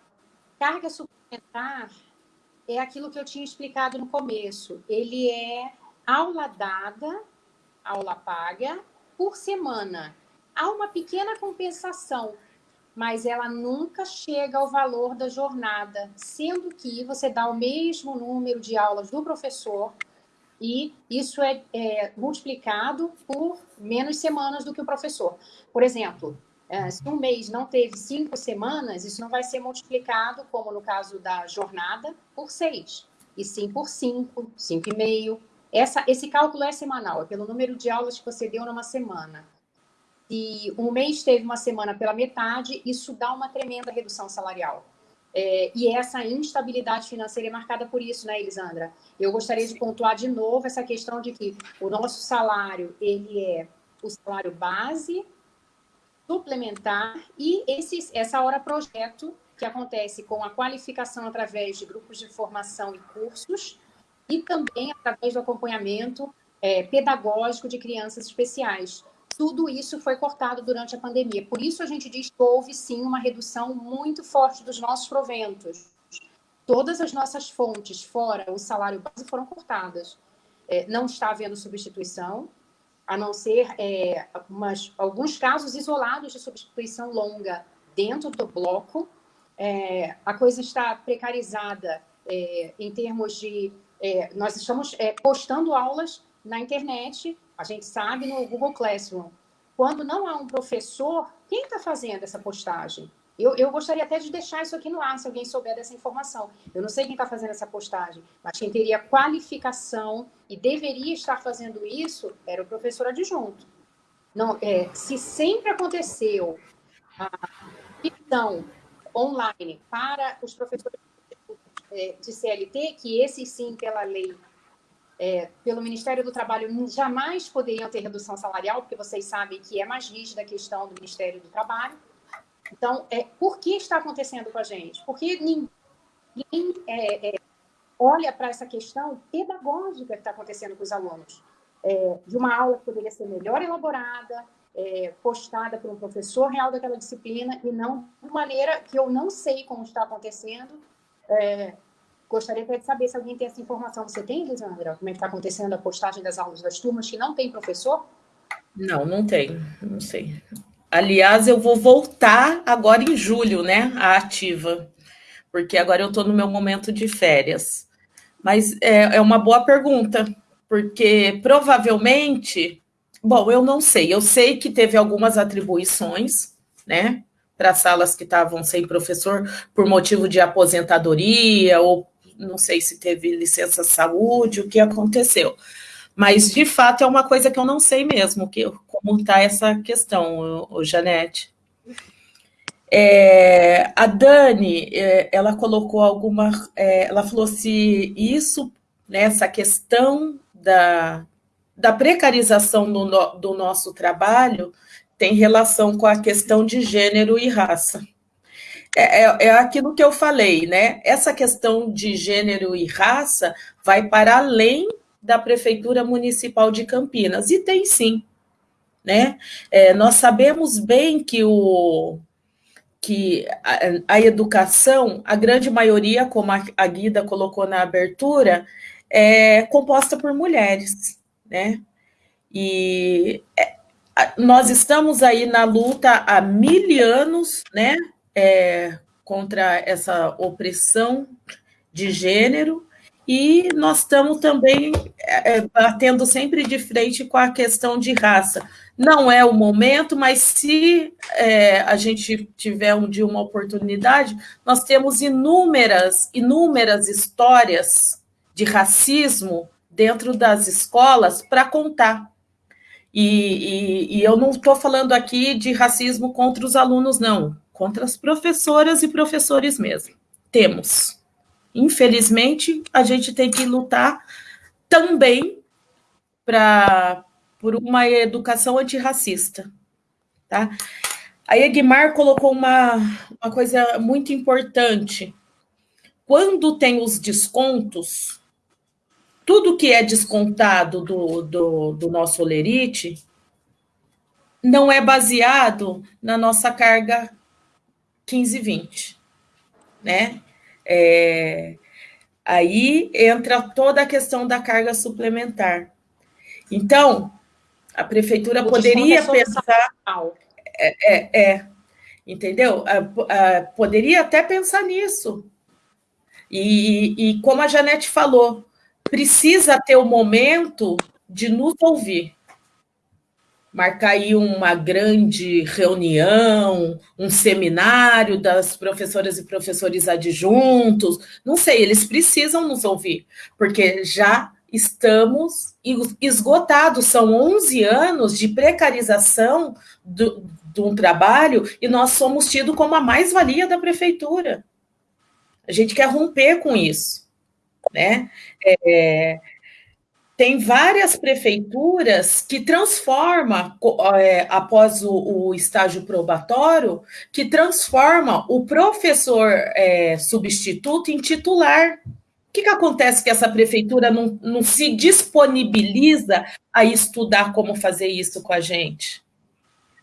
carga suplementar é aquilo que eu tinha explicado no começo. Ele é aula dada, aula paga, por semana. Há uma pequena compensação, mas ela nunca chega ao valor da jornada, sendo que você dá o mesmo número de aulas do professor e isso é, é multiplicado por menos semanas do que o professor. Por exemplo, é, se um mês não teve cinco semanas, isso não vai ser multiplicado, como no caso da jornada, por seis, e sim por cinco, cinco e meio, essa, esse cálculo é semanal, é pelo número de aulas que você deu numa semana. Se um mês teve uma semana pela metade, isso dá uma tremenda redução salarial. É, e essa instabilidade financeira é marcada por isso, né, Elisandra? Eu gostaria de pontuar de novo essa questão de que o nosso salário, ele é o salário base, suplementar e esse, essa hora projeto, que acontece com a qualificação através de grupos de formação e cursos, e também através do acompanhamento é, pedagógico de crianças especiais. Tudo isso foi cortado durante a pandemia. Por isso a gente diz que houve sim uma redução muito forte dos nossos proventos. Todas as nossas fontes, fora o salário base, foram cortadas. É, não está havendo substituição, a não ser é, umas, alguns casos isolados de substituição longa dentro do bloco. É, a coisa está precarizada é, em termos de é, nós estamos é, postando aulas na internet, a gente sabe no Google Classroom. Quando não há um professor, quem está fazendo essa postagem? Eu, eu, gostaria até de deixar isso aqui no ar, se alguém souber dessa informação. Eu não sei quem está fazendo essa postagem, mas quem teria qualificação e deveria estar fazendo isso era o professor adjunto. Não, é, se sempre aconteceu a questão online para os professores é, de CLT, que esses sim, pela lei, é, pelo Ministério do Trabalho, jamais poderiam ter redução salarial, porque vocês sabem que é mais rígida a questão do Ministério do Trabalho. Então, é, por que está acontecendo com a gente? Porque ninguém é, é, olha para essa questão pedagógica que está acontecendo com os alunos. É, de uma aula que poderia ser melhor elaborada, é, postada por um professor real daquela disciplina, e não de maneira que eu não sei como está acontecendo, é, gostaria até de saber se alguém tem essa informação. Você tem, Lisandra? Como é que está acontecendo a postagem das aulas das turmas que não tem professor? Não, não tem, não sei. Aliás, eu vou voltar agora em julho, né, a ativa, porque agora eu estou no meu momento de férias. Mas é, é uma boa pergunta, porque provavelmente, bom, eu não sei, eu sei que teve algumas atribuições, né, para salas que estavam sem professor por motivo de aposentadoria, ou não sei se teve licença saúde, o que aconteceu. Mas, de fato, é uma coisa que eu não sei mesmo, que, como está essa questão, o, Janete. É, a Dani, é, ela colocou alguma. É, ela falou se isso, né, essa questão da, da precarização do, do nosso trabalho, tem relação com a questão de gênero e raça. É, é, é, aquilo que eu falei, né? Essa questão de gênero e raça vai para além da Prefeitura Municipal de Campinas, e tem sim. Né? É, nós sabemos bem que, o, que a, a, educação, a grande maioria, como a, a Guida colocou na abertura, é composta por mulheres. Né? E é, nós estamos aí na luta há mil anos, né? É, contra essa opressão de gênero, e nós estamos também é, é, batendo sempre de frente com a questão de raça. Não é o momento, mas se é, a gente tiver um dia uma oportunidade, nós temos inúmeras, inúmeras histórias de racismo dentro das escolas para contar. E, e, e, eu não estou falando aqui de racismo contra os alunos, não contra as professoras e professores mesmo. Temos. Infelizmente, a gente tem que lutar também pra, por uma educação antirracista. Tá? A Egmar colocou uma, uma coisa muito importante. Quando tem os descontos, tudo que é descontado do, do, do nosso olerite não é baseado na nossa carga 15 20, né? É, aí entra toda a questão da carga suplementar. Então, a prefeitura poderia pensar. É, é, é, entendeu? poderia até pensar nisso. E, e como a Janete falou, precisa ter o momento de nos ouvir marcar aí uma grande reunião, um seminário das professoras e professores adjuntos, não sei, eles precisam nos ouvir, porque já estamos esgotados, são 11 anos de precarização do, de um trabalho e nós somos tidos como a mais-valia da prefeitura. A gente quer romper com isso, né? É, tem várias prefeituras que transforma, é, após o, o, estágio probatório, que transforma o professor é, substituto em titular. O que, que acontece que essa prefeitura não, não se disponibiliza a estudar como fazer isso com a gente?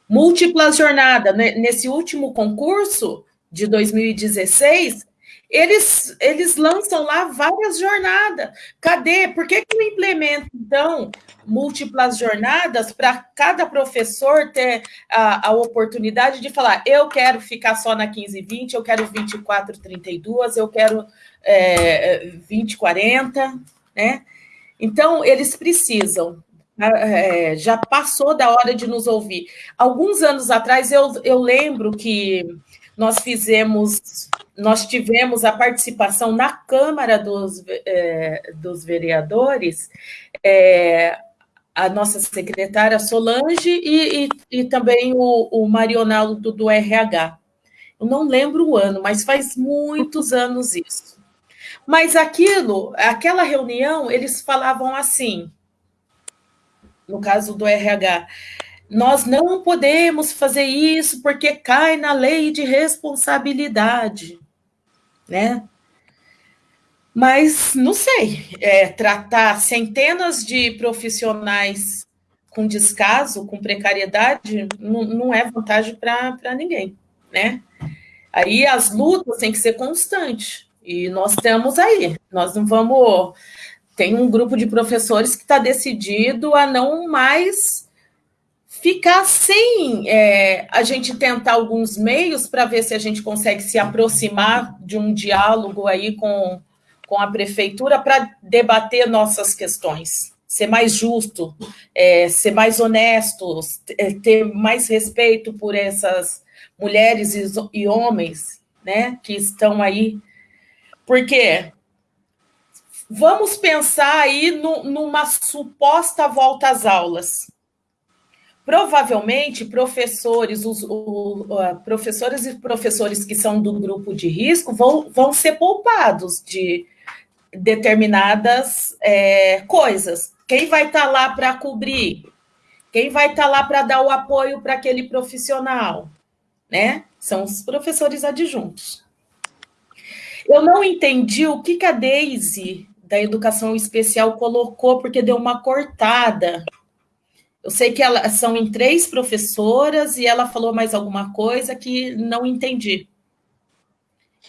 Múltiplas jornadas. Né? Nesse último concurso de 2016, eles, eles lançam lá várias jornadas. Cadê? Por que, que não implementa, então, múltiplas jornadas para cada professor ter a, a oportunidade de falar: eu quero ficar só na 15 20, eu quero 24 32, eu quero é, 20 40, né? Então, eles precisam. É, já passou da hora de nos ouvir. Alguns anos atrás, eu, eu lembro que nós fizemos, nós tivemos a participação na Câmara dos, é, dos Vereadores, é, a nossa secretária Solange e, e, e também o, o Marionaldo do, RH. Eu não lembro o ano, mas faz muitos anos isso. Mas aquilo, aquela reunião, eles falavam assim, no caso do RH, nós não podemos fazer isso porque cai na lei de responsabilidade, né? Mas não sei, é, tratar centenas de profissionais com descaso, com precariedade, não, é vantagem para ninguém, né? Aí as lutas têm que ser constantes, e nós estamos aí, nós não vamos. Tem um grupo de professores que está decidido a não mais ficar sem é, a gente tentar alguns meios para ver se a gente consegue se aproximar de um diálogo aí com, com a prefeitura para debater nossas questões, ser mais justo, é, ser mais honesto, é, ter mais respeito por essas mulheres e, e homens né, que estão aí. Porque vamos pensar aí no, numa suposta volta às aulas provavelmente professores, os, o, professores e professores que são do grupo de risco vão, vão ser poupados de determinadas é, coisas. Quem vai estar tá lá para cobrir? Quem vai estar tá lá para dar o apoio para aquele profissional? Né? São os professores adjuntos. Eu não entendi o que, que a Daisy da educação especial colocou, porque deu uma cortada. Eu sei que elas são em três professoras e ela falou mais alguma coisa que não entendi.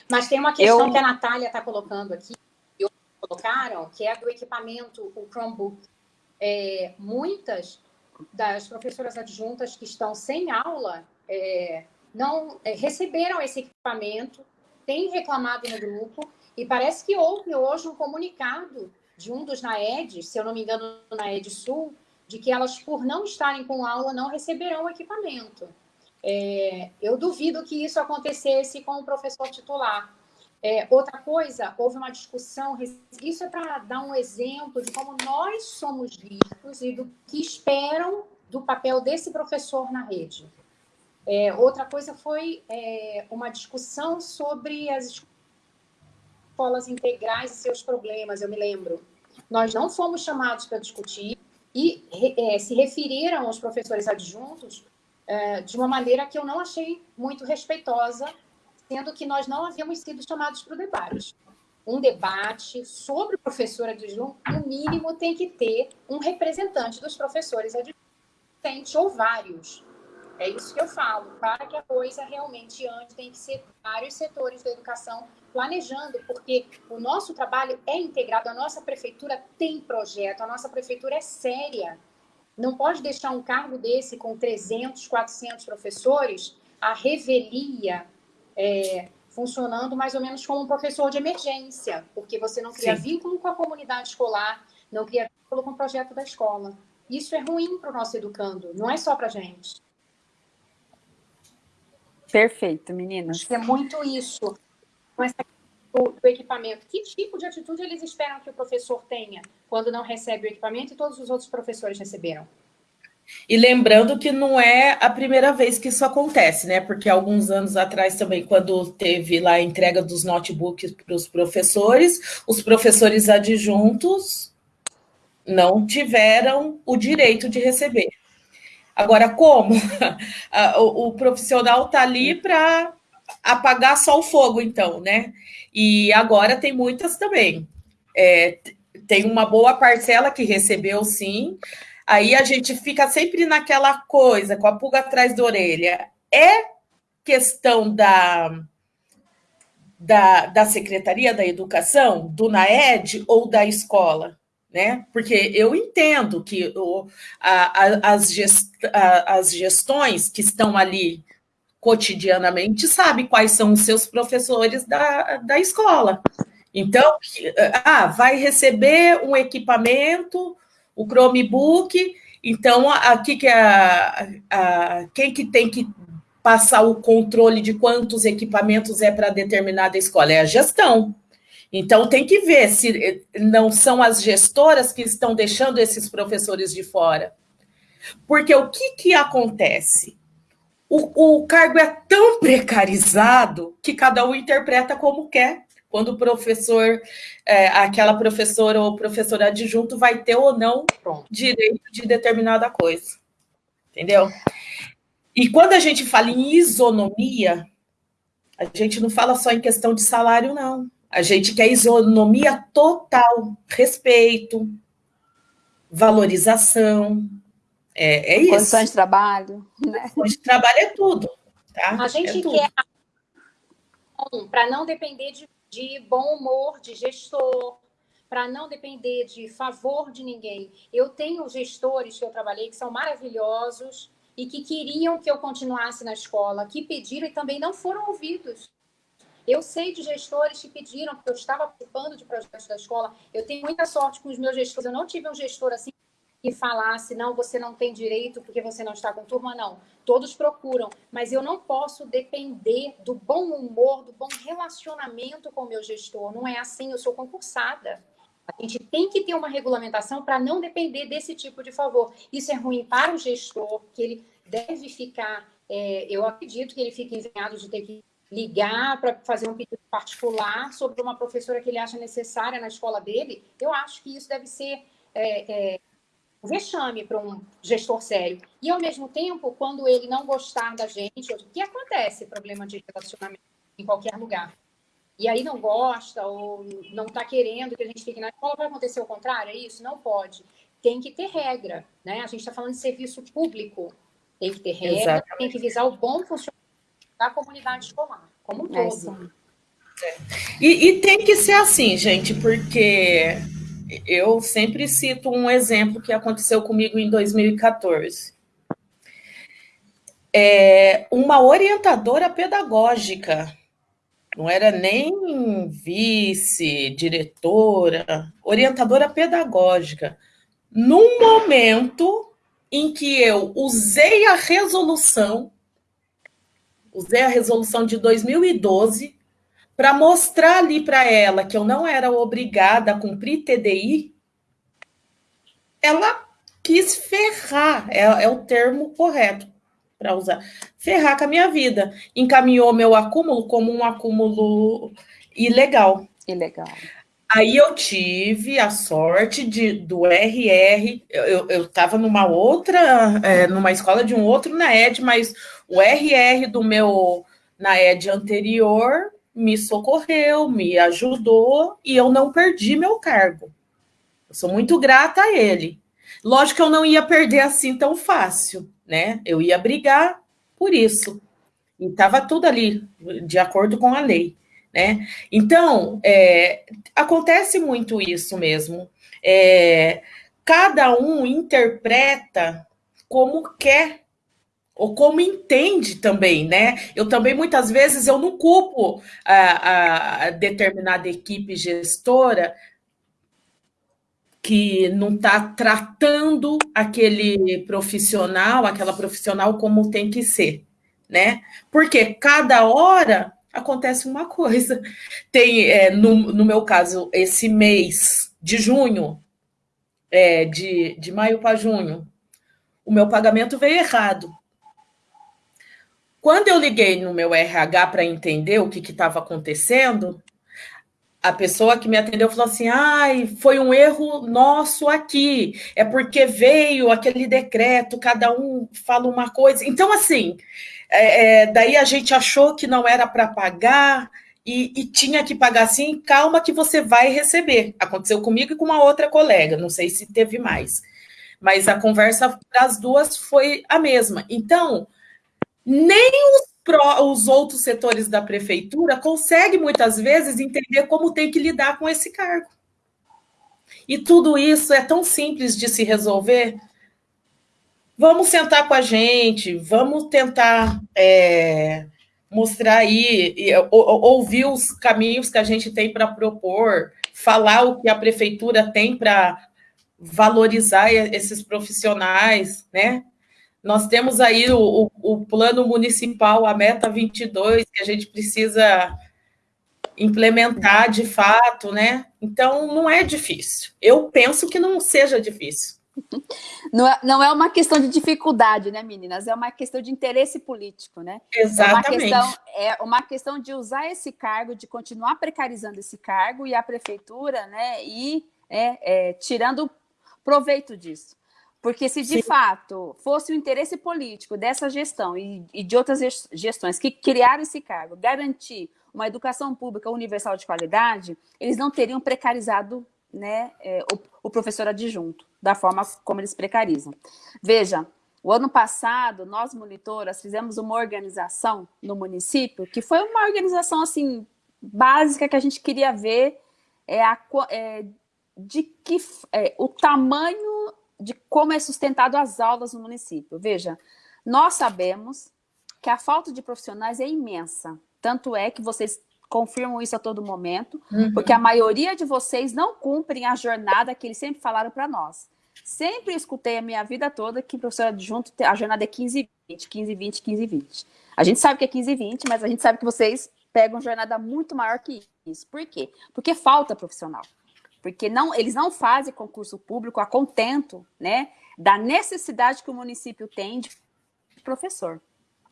Mas tem uma questão eu... que a Natália está colocando aqui, que colocaram, que é do equipamento, o Chromebook. É, muitas das professoras adjuntas que estão sem aula é, não é, receberam esse equipamento, têm reclamado no grupo, e parece que houve hoje um comunicado de um dos NAEDs, se eu não me engano, NAED Sul, de que elas, por não estarem com aula, não receberão equipamento. É, eu duvido que isso acontecesse com o professor titular. É, outra coisa, houve uma discussão, isso é para dar um exemplo de como nós somos vistos e do que esperam do papel desse professor na rede. É, outra coisa foi é, uma discussão sobre as escolas integrais e seus problemas, eu me lembro. Nós não fomos chamados para discutir e é, se referiram aos professores adjuntos é, de uma maneira que eu não achei muito respeitosa, sendo que nós não havíamos sido chamados para o debate. Um debate sobre o professor adjunto, no mínimo, tem que ter um representante dos professores adjuntos, ou vários. É isso que eu falo, para que a coisa realmente ande, tem que ser vários setores da educação planejando, porque o nosso trabalho é integrado, a nossa prefeitura tem projeto, a nossa prefeitura é séria. Não pode deixar um cargo desse com 300, 400 professores, a revelia é, funcionando mais ou menos como um professor de emergência, porque você não cria Sim. vínculo com a comunidade escolar, não cria vínculo com o projeto da escola. Isso é ruim para o nosso educando, não é só para a gente. Perfeito, meninas. É muito isso. Com essa do, do, equipamento. Que tipo de atitude eles esperam que o professor tenha quando não recebe o equipamento e todos os outros professores receberam? E lembrando que não é a primeira vez que isso acontece, né? Porque alguns anos atrás também, quando teve lá a entrega dos notebooks para os professores, os professores adjuntos não tiveram o direito de receber. Agora, como? o, o profissional está ali para apagar só o fogo, então, né? E agora tem muitas também. É, tem uma boa parcela que recebeu, sim. Aí a gente fica sempre naquela coisa, com a pulga atrás da orelha. É questão da, da, da Secretaria da Educação, do NAED ou da escola? Né? Porque eu entendo que o, a, a, as, gest, a, as gestões que estão ali cotidianamente sabe quais são os seus professores da, da escola. Então, ah, vai receber um equipamento, o Chromebook, então aqui que a, a, quem que tem que passar o controle de quantos equipamentos é para determinada escola? É a gestão. Então tem que ver se não são as gestoras que estão deixando esses professores de fora. Porque o que, que acontece? o, o cargo é tão precarizado que cada um interpreta como quer. Quando o professor, é, aquela professora ou professor adjunto vai ter ou não direito de determinada coisa. Entendeu? E quando a gente fala em isonomia, a gente não fala só em questão de salário, não. A gente quer isonomia total, respeito, valorização, é, é isso. Condições de trabalho. Né? Condições de trabalho é tudo. Tá? A gente é quer para não depender de, de bom humor de gestor, para não depender de favor de ninguém. Eu tenho gestores que eu trabalhei que são maravilhosos e que queriam que eu continuasse na escola, que pediram e também não foram ouvidos. Eu sei de gestores que pediram, porque eu estava participando de projetos da escola. Eu tenho muita sorte com os meus gestores. Eu não tive um gestor assim que falasse, não, você não tem direito porque você não está com turma, não. Todos procuram, mas eu não posso depender do bom humor, do bom relacionamento com o meu gestor. Não é assim, eu sou concursada. A gente tem que ter uma regulamentação para não depender desse tipo de favor. Isso é ruim para o gestor, que ele deve ficar, é, eu acredito que ele fique envergonhado de ter que ligar para fazer um pedido particular sobre uma professora que ele acha necessária na escola dele. Eu acho que isso deve ser é, é, um vexame para um gestor sério. E, ao mesmo tempo, quando ele não gostar da gente, o que acontece? Problema de relacionamento em qualquer lugar. E aí não gosta ou não está querendo que a gente fique na escola, vai acontecer o contrário? É isso? Não pode. Tem que ter regra, né? A gente está falando de serviço público. Tem que ter regra, Exatamente. tem que visar o bom funcionamento da comunidade escolar, como um é todo. É. E, e tem que ser assim, gente, porque eu sempre cito um exemplo que aconteceu comigo em 2014. É, uma orientadora pedagógica, não era nem vice, diretora, orientadora pedagógica, num momento em que eu usei a resolução, usei a resolução de 2012 para mostrar ali para ela que eu não era obrigada a cumprir TDI, ela quis ferrar, é, é o termo correto para usar, ferrar com a minha vida. Encaminhou meu acúmulo como um acúmulo ilegal. Ilegal. Aí eu tive a sorte de do RR, eu estava numa outra, é, numa escola de um outro NAED, mas o RR do meu NAED anterior me socorreu, me ajudou e eu não perdi meu cargo. Eu sou muito grata a ele. Lógico que eu não ia perder assim tão fácil, né? Eu ia brigar por isso. E estava tudo ali, de acordo com a lei, né? Então, é, acontece muito isso mesmo. É, cada um interpreta como quer ou como entende também, né? Eu também muitas vezes eu não culpo a, a determinada equipe gestora que não está tratando aquele profissional, aquela profissional como tem que ser, né? Porque cada hora acontece uma coisa. Tem, é, no, no meu caso, esse mês de junho, é, de, de maio para junho, o meu pagamento veio errado. Quando eu liguei no meu RH para entender o que estava acontecendo, a pessoa que me atendeu falou assim: ai, foi um erro nosso aqui, é porque veio aquele decreto, cada um fala uma coisa. Então, assim, é, é, daí a gente achou que não era para pagar e, e, tinha que pagar assim, calma que você vai receber. Aconteceu comigo e com uma outra colega, não sei se teve mais. Mas a conversa das duas foi a mesma. Então, nem os, pró, os outros setores da prefeitura conseguem, muitas vezes, entender como tem que lidar com esse cargo. E tudo isso é tão simples de se resolver. Vamos sentar com a gente, vamos tentar é, mostrar aí, ou, ouvir os caminhos que a gente tem para propor, falar o que a prefeitura tem para valorizar esses profissionais, né? Nós temos aí o, o, plano municipal, a meta 22, que a gente precisa implementar de fato, né? Então, não é difícil. Eu penso que não seja difícil. Não é, não é uma questão de dificuldade, né, meninas? É uma questão de interesse político, né? Exatamente. É uma questão, é uma questão de usar esse cargo, de continuar precarizando esse cargo e a prefeitura, né? E é, é, tirando proveito disso. Porque se de Sim. fato fosse o interesse político dessa gestão e, e, de outras gestões que criaram esse cargo, garantir uma educação pública universal de qualidade, eles não teriam precarizado né, é, o, o, professor adjunto, da forma como eles precarizam. Veja, o ano passado, nós monitoras fizemos uma organização no município, que foi uma organização assim básica que a gente queria ver é, a, é, de que é, o tamanho de como é sustentado as aulas no município. Veja, nós sabemos que a falta de profissionais é imensa. Tanto é que vocês confirmam isso a todo momento, uhum. porque a maioria de vocês não cumprem a jornada que eles sempre falaram para nós. Sempre escutei a minha vida toda que professor adjunto, a jornada é 15 e 20, 15 e 20, 15 e 20. A gente sabe que é 15 e 20, mas a gente sabe que vocês pegam jornada muito maior que isso. Por quê? Porque falta profissional porque não, eles não fazem concurso público a contento né, da necessidade que o município tem de professor.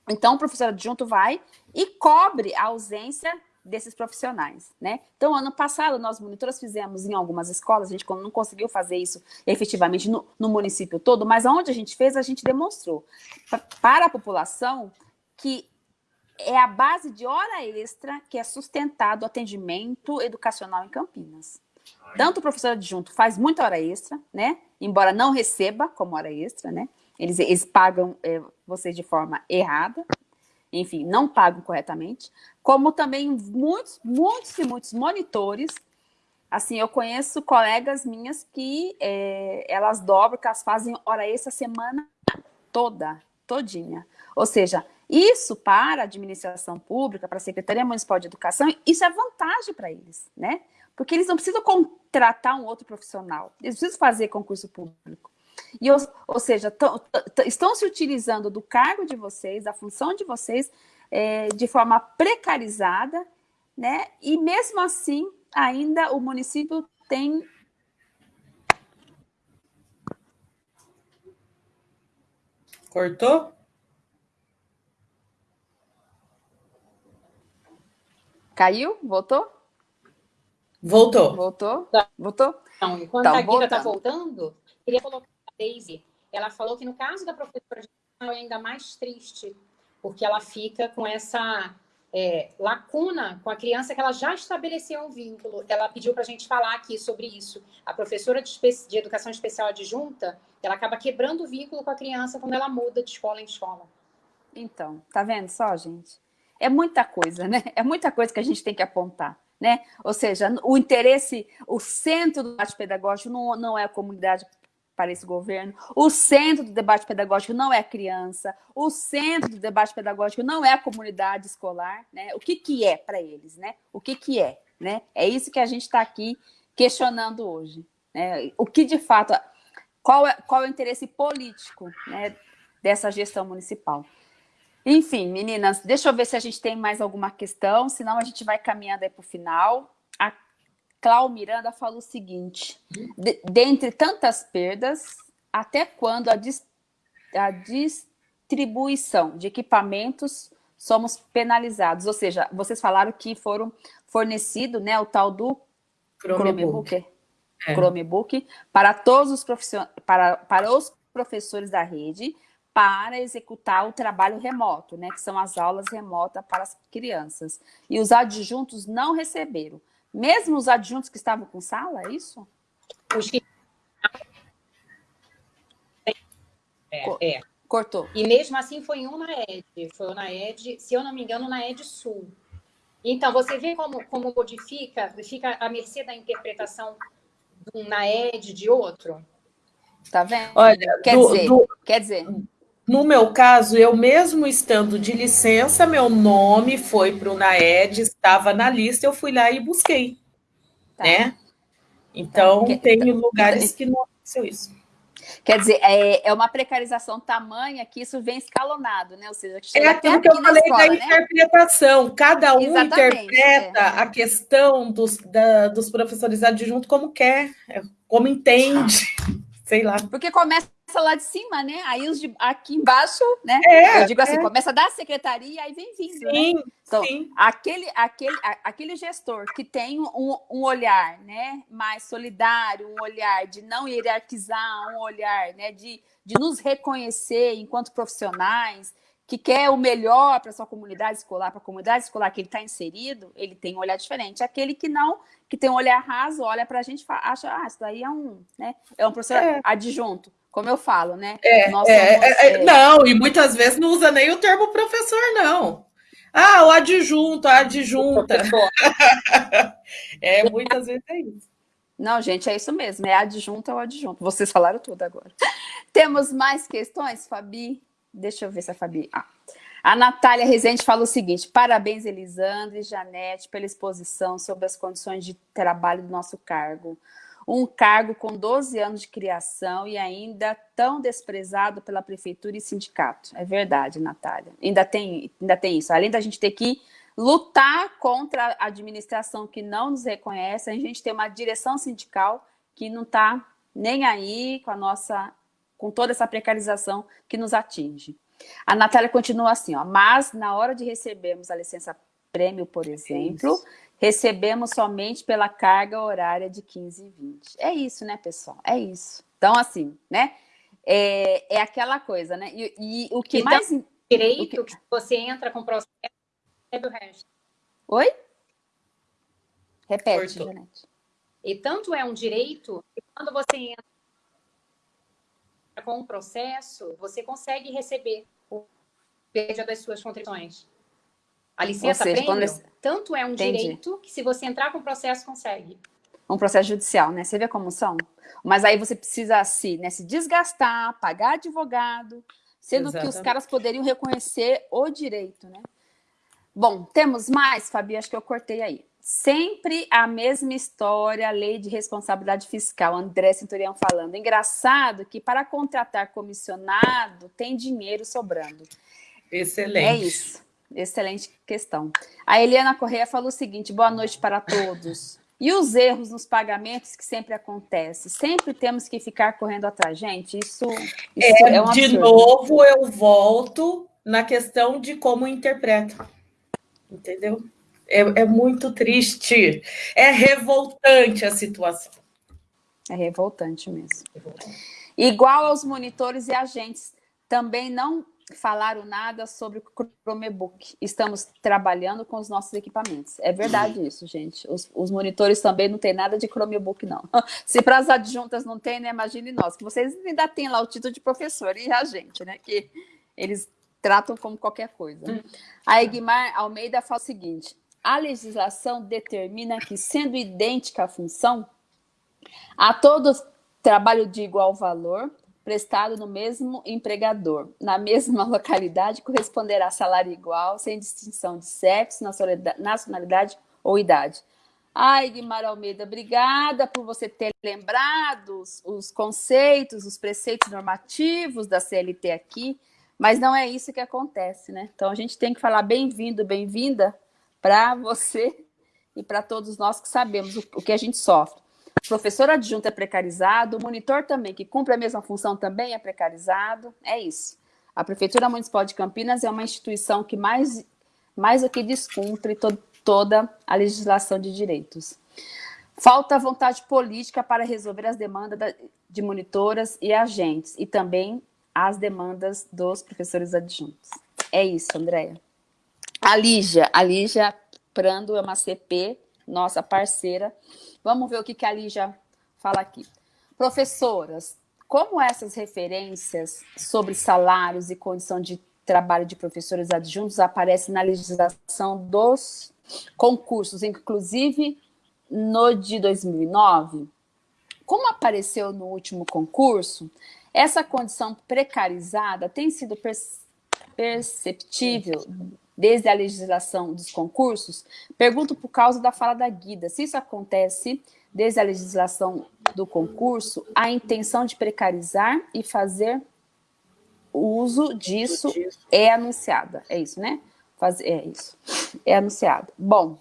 Então, o professor adjunto vai e cobre a ausência desses profissionais, né? Então, ano passado, nós monitores fizemos em algumas escolas, a gente não conseguiu fazer isso efetivamente no, no município todo, mas onde a gente fez, a gente demonstrou para a população que é a base de hora extra que é sustentado o atendimento educacional em Campinas. Tanto o professor adjunto faz muita hora extra, né? Embora não receba como hora extra, né? Eles, eles pagam é, vocês de forma errada, enfim, não pagam corretamente, como também muitos, muitos e muitos monitores, assim, eu conheço colegas minhas que é, elas dobram, que elas fazem hora extra a semana toda, todinha. Ou seja, isso para a administração pública, para a Secretaria Municipal de Educação, isso é vantagem para eles, né? Porque eles não precisam contratar um outro profissional, eles precisam fazer concurso público. E, ou, ou seja, estão se utilizando do cargo de vocês, da função de vocês, é, de forma precarizada, né? E mesmo assim, ainda o município tem Cortou? Caiu? Voltou? Voltou. Voltou? Tá. Voltou? Então, enquanto Tá a Guida está voltando. queria colocar a Daisy. Ela falou que no caso da professora de educação é ainda mais triste, porque ela fica com essa é, lacuna com a criança que ela já estabeleceu um vínculo. Ela pediu para a gente falar aqui sobre isso. A professora de, de educação especial adjunta, ela acaba quebrando o vínculo com a criança quando ela muda de escola em escola. Então, tá vendo só, gente? É muita coisa, né? É muita coisa que a gente tem que apontar, né? Ou seja, o interesse, o centro do debate pedagógico não, não é a comunidade para esse governo, o centro do debate pedagógico não é a criança, o centro do debate pedagógico não é a comunidade escolar, né? O que que é para eles, né? O que que é, né? É isso que a gente está aqui questionando hoje, né? O que de fato, qual é, qual é o interesse político, né, dessa gestão municipal? Enfim, meninas, deixa eu ver se a gente tem mais alguma questão, senão a gente vai caminhando aí para o final. A Clau Miranda falou o seguinte, de, dentre tantas perdas, até quando a, dis, a distribuição de equipamentos somos penalizados? Ou seja, vocês falaram que foram fornecido né, o tal do Chromebook. Chromebook, É. Chromebook para todos os profissionais, para, para os professores da rede, para executar o trabalho remoto, né, que são as aulas remotas para as crianças. E os adjuntos não receberam. Mesmo os adjuntos que estavam com sala, é isso? Os que... É, é. Cortou. E mesmo assim foi um na ED, foi um na ED, se eu não me engano, na ED Sul. Então, você vê como, como modifica, fica à mercê da interpretação de um na ED de outro? Tá vendo? Olha, Quer do- dizer, do- quer dizer, no meu caso, eu mesmo estando de licença, meu nome foi para o NAED, estava na lista, eu fui lá e busquei, tá. né? Então, Que- tem lugares que não aconteceu isso. Quer dizer, é, é uma precarização tamanha que isso vem escalonado, né? Ou seja, É aquilo que eu falei escola, da né? interpretação. Cada um Exatamente, interpreta é. a questão dos, da- dos professores adjuntos como quer, como entende. Sei lá. Porque começa lá de cima, né? Aí os de aqui embaixo, né? É, Eu digo assim, é. começa da secretaria, aí vem vindo, né? Sim, Então, sim. aquele, aquele, aquele gestor que tem um, um olhar né, mais solidário, um olhar de não hierarquizar, um olhar né, de, de nos reconhecer enquanto profissionais, que quer o melhor para a sua comunidade escolar, para a comunidade escolar que ele está inserido, ele tem um olhar diferente. Aquele que não, que tem um olhar raso, olha para a gente e acha, ah, isso daí é um, né, é um professor É. adjunto, como eu falo, né? É, Nós é, somos, é, é, é, não, e muitas vezes não usa nem o termo professor, não. Ah, o adjunto, a adjunta. É, muitas vezes é isso. Não, gente, é isso mesmo. É adjunto ou adjunto. Vocês falaram tudo agora. Temos mais questões, Fabi? Deixa eu ver se a Fabi. Ah. A Natália Rezende fala o seguinte: parabéns, Elisandra e Janete, pela exposição sobre as condições de trabalho do nosso cargo. Um cargo com 12 anos de criação e ainda tão desprezado pela prefeitura e sindicato. É verdade, Natália. Ainda tem, ainda tem isso. Além da gente ter que lutar contra a administração que não nos reconhece, a gente tem uma direção sindical que não está nem aí com a nossa, com toda essa precarização que nos atinge. A Natália continua assim, ó, mas na hora de recebermos a licença prêmio, por exemplo, recebemos somente pela carga horária de 15 e 20. É isso, né, pessoal? É isso. Então, assim, né? É, é aquela coisa, né? E, e o que então, mais... Direito que... que você entra com o processo, recebe o resto. Oi? Repete, Janete. E tanto é um direito que quando você entra com um processo, você consegue receber o média das suas contribuições. A licença seja, prêmio, quando... tanto é um Entendi. direito que se você entrar com o processo, consegue. Um processo judicial, né? Você vê como são? Mas aí você precisa se, né, se desgastar, pagar advogado, sendo Exatamente. que os caras poderiam reconhecer o direito, né? Bom, temos mais, Fabi? Acho que eu cortei aí. Sempre a mesma história, lei de responsabilidade fiscal, André Centurião falando. Engraçado que para contratar comissionado tem dinheiro sobrando. Excelente. É isso. Excelente questão. A Eliana Correia falou o seguinte, boa noite para todos. E os erros nos pagamentos que sempre acontecem? Sempre temos que ficar correndo atrás. Gente, isso, isso é, é um De novo, eu volto na questão de como interpreto. Entendeu? É, é muito triste. É revoltante a situação. É revoltante mesmo. Revoltante. Igual aos monitores e agentes, também não falaram nada sobre o Chromebook. Estamos trabalhando com os nossos equipamentos. É verdade isso, gente. Os, os monitores também não tem nada de Chromebook, não. Se para as adjuntas não tem, né? Imagine nós, que vocês ainda têm lá o título de professor e a gente, né? Que eles tratam como qualquer coisa. Hum. A Egmar Almeida fala o seguinte, a legislação determina que, sendo idêntica a função, a todo trabalho de igual valor, prestado no mesmo empregador, na mesma localidade, corresponderá a salário igual, sem distinção de sexo, nacionalidade ou idade. Ai, Guimar Almeida, obrigada por você ter lembrado os, os conceitos, os preceitos normativos da CLT aqui, mas não é isso que acontece, né? Então a gente tem que falar bem-vindo, bem-vinda para você e para todos nós que sabemos o, o que a gente sofre professor adjunto é precarizado, o monitor também, que cumpre a mesma função, também é precarizado. É isso. A Prefeitura Municipal de Campinas é uma instituição que mais, mais do que descumpre to toda a legislação de direitos. Falta vontade política para resolver as demandas de monitoras e agentes, e também as demandas dos professores adjuntos. É isso, Andréia. A Lígia, a Lígia Prando é uma CP, nossa parceira, Vamos ver o que, que a Lígia fala aqui. Professoras, como essas referências sobre salários e condição de trabalho de professores adjuntos aparecem na legislação dos concursos, inclusive no de 2009? Como apareceu no último concurso, essa condição precarizada tem sido perceptível desde a legislação dos concursos? Pergunto por causa da fala da Guida. Se isso acontece desde a legislação do concurso, a intenção de precarizar e fazer uso disso é anunciada. É isso, né? Faz, é isso. É anunciada. Bom,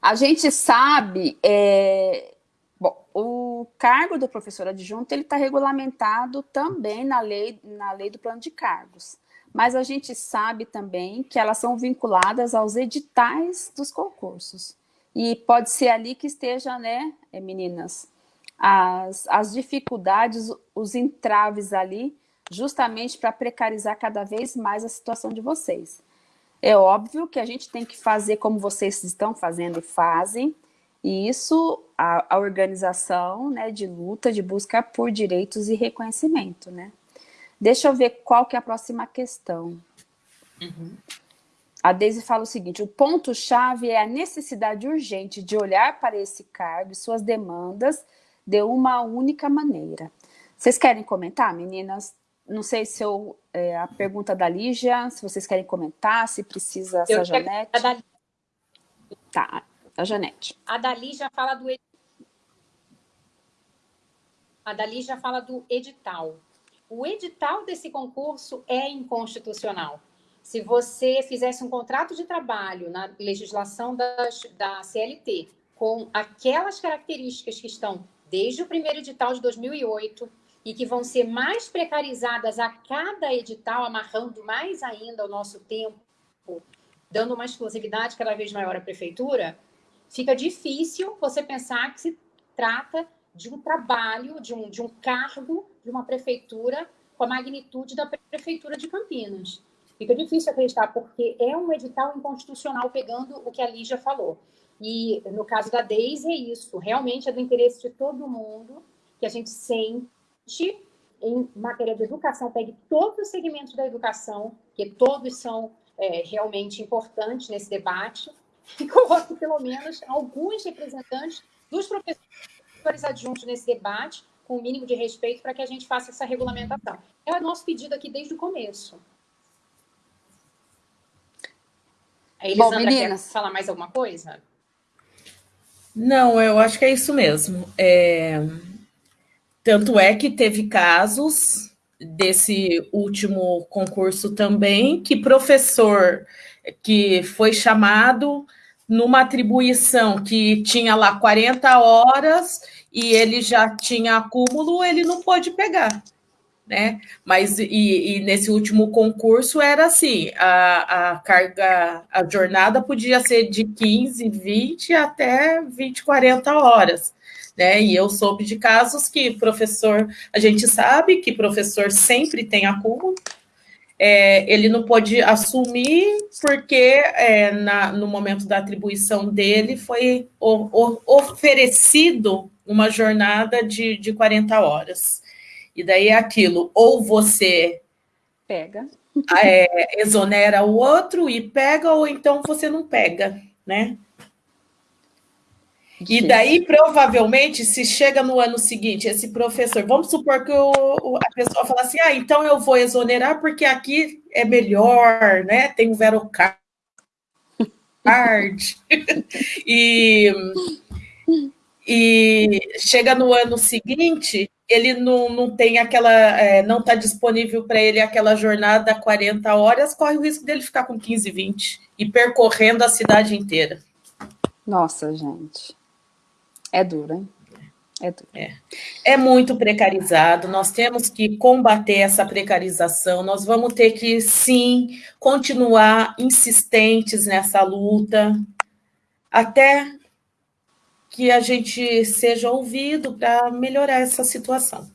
a gente sabe... É, bom, o cargo do professor adjunto ele está regulamentado também na lei, na lei do plano de cargos mas a gente sabe também que elas são vinculadas aos editais dos concursos. E pode ser ali que esteja, né, eh, meninas, as, as dificuldades, os entraves ali, justamente para precarizar cada vez mais a situação de vocês. É óbvio que a gente tem que fazer como vocês estão fazendo e fazem, e isso, a, a organização né, de luta, de busca por direitos e reconhecimento, né? Deixa eu ver qual que é a próxima questão. Uhum. A Deise fala o seguinte, o ponto-chave é a necessidade urgente de olhar para esse cargo e suas demandas de uma única maneira. Vocês querem comentar, meninas? Não sei se eu, é, a pergunta da Lígia, se vocês querem comentar, se precisa essa Janete. A da... Tá, a Janete. A da Lígia fala do a Dali já fala do edital o edital desse concurso é inconstitucional. Se você fizesse um contrato de trabalho na legislação das, da CLT com aquelas características que estão desde o primeiro edital de 2008 e que vão ser mais precarizadas a cada edital, amarrando mais ainda o nosso tempo dando uma exclusividade cada vez maior à prefeitura, fica difícil você pensar que se trata de um trabalho, de um, de um cargo de uma prefeitura com a magnitude da prefeitura de Campinas. Fica difícil acreditar, porque é um edital inconstitucional pegando o que a Lígia falou. E no caso da Deise é isso, realmente é do interesse de todo mundo que a gente sente em matéria de educação, pegue todos os segmentos da educação, que todos são é, realmente importantes nesse debate, e coloque pelo menos alguns representantes dos professores adjuntos nesse debate, com o mínimo de respeito, para que a gente faça essa regulamentação. É o nosso pedido aqui desde o começo. A Elisandra Bom, meninas, quer falar mais alguma coisa? Não, eu acho que é isso mesmo. É... Tanto é que teve casos desse último concurso também, que professor que foi chamado numa atribuição que tinha lá 40 horas e ele já tinha acúmulo, ele não pôde pegar né? Mas e, e, nesse último concurso era assim: a, a carga, a jornada podia ser de 15, 20 até 20, 40 horas. Né? E eu soube de casos que professor, a gente sabe que professor sempre tem acúmulo, é, ele não pode assumir porque é, na, no momento da atribuição dele foi o, o, oferecido uma jornada de, de 40 horas. E daí é aquilo, ou você pega, é, exonera o outro e pega, ou então você não pega, né? E daí, provavelmente, se chega no ano seguinte, esse professor, vamos supor que o, a pessoa fala assim, ah, então eu vou exonerar porque aqui é melhor, né? Tem o Verocard. e, e chega no ano seguinte, ele não, não tem aquela, é, não está disponível para ele aquela jornada 40 horas, corre o risco dele ficar com 15, 20 e percorrendo a cidade inteira. Nossa, gente. É duro, hein? É, duro. É. é muito precarizado, nós temos que combater essa precarização, nós vamos ter que, sim, continuar insistentes nessa luta, até que a gente seja ouvido para melhorar essa situação.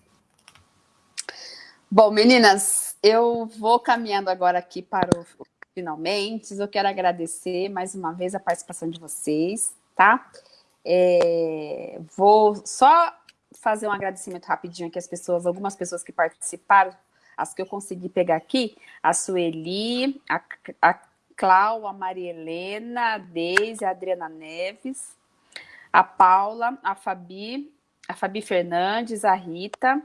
Bom, meninas, eu vou caminhando agora aqui para o finalmente. Eu quero agradecer mais uma vez a participação de vocês, tá? É, vou só fazer um agradecimento rapidinho aqui às pessoas, algumas pessoas que participaram, as que eu consegui pegar aqui, a Sueli, a, a Clau, a Maria Helena, a Deise, a Adriana Neves, a Paula, a Fabi, a Fabi Fernandes, a Rita,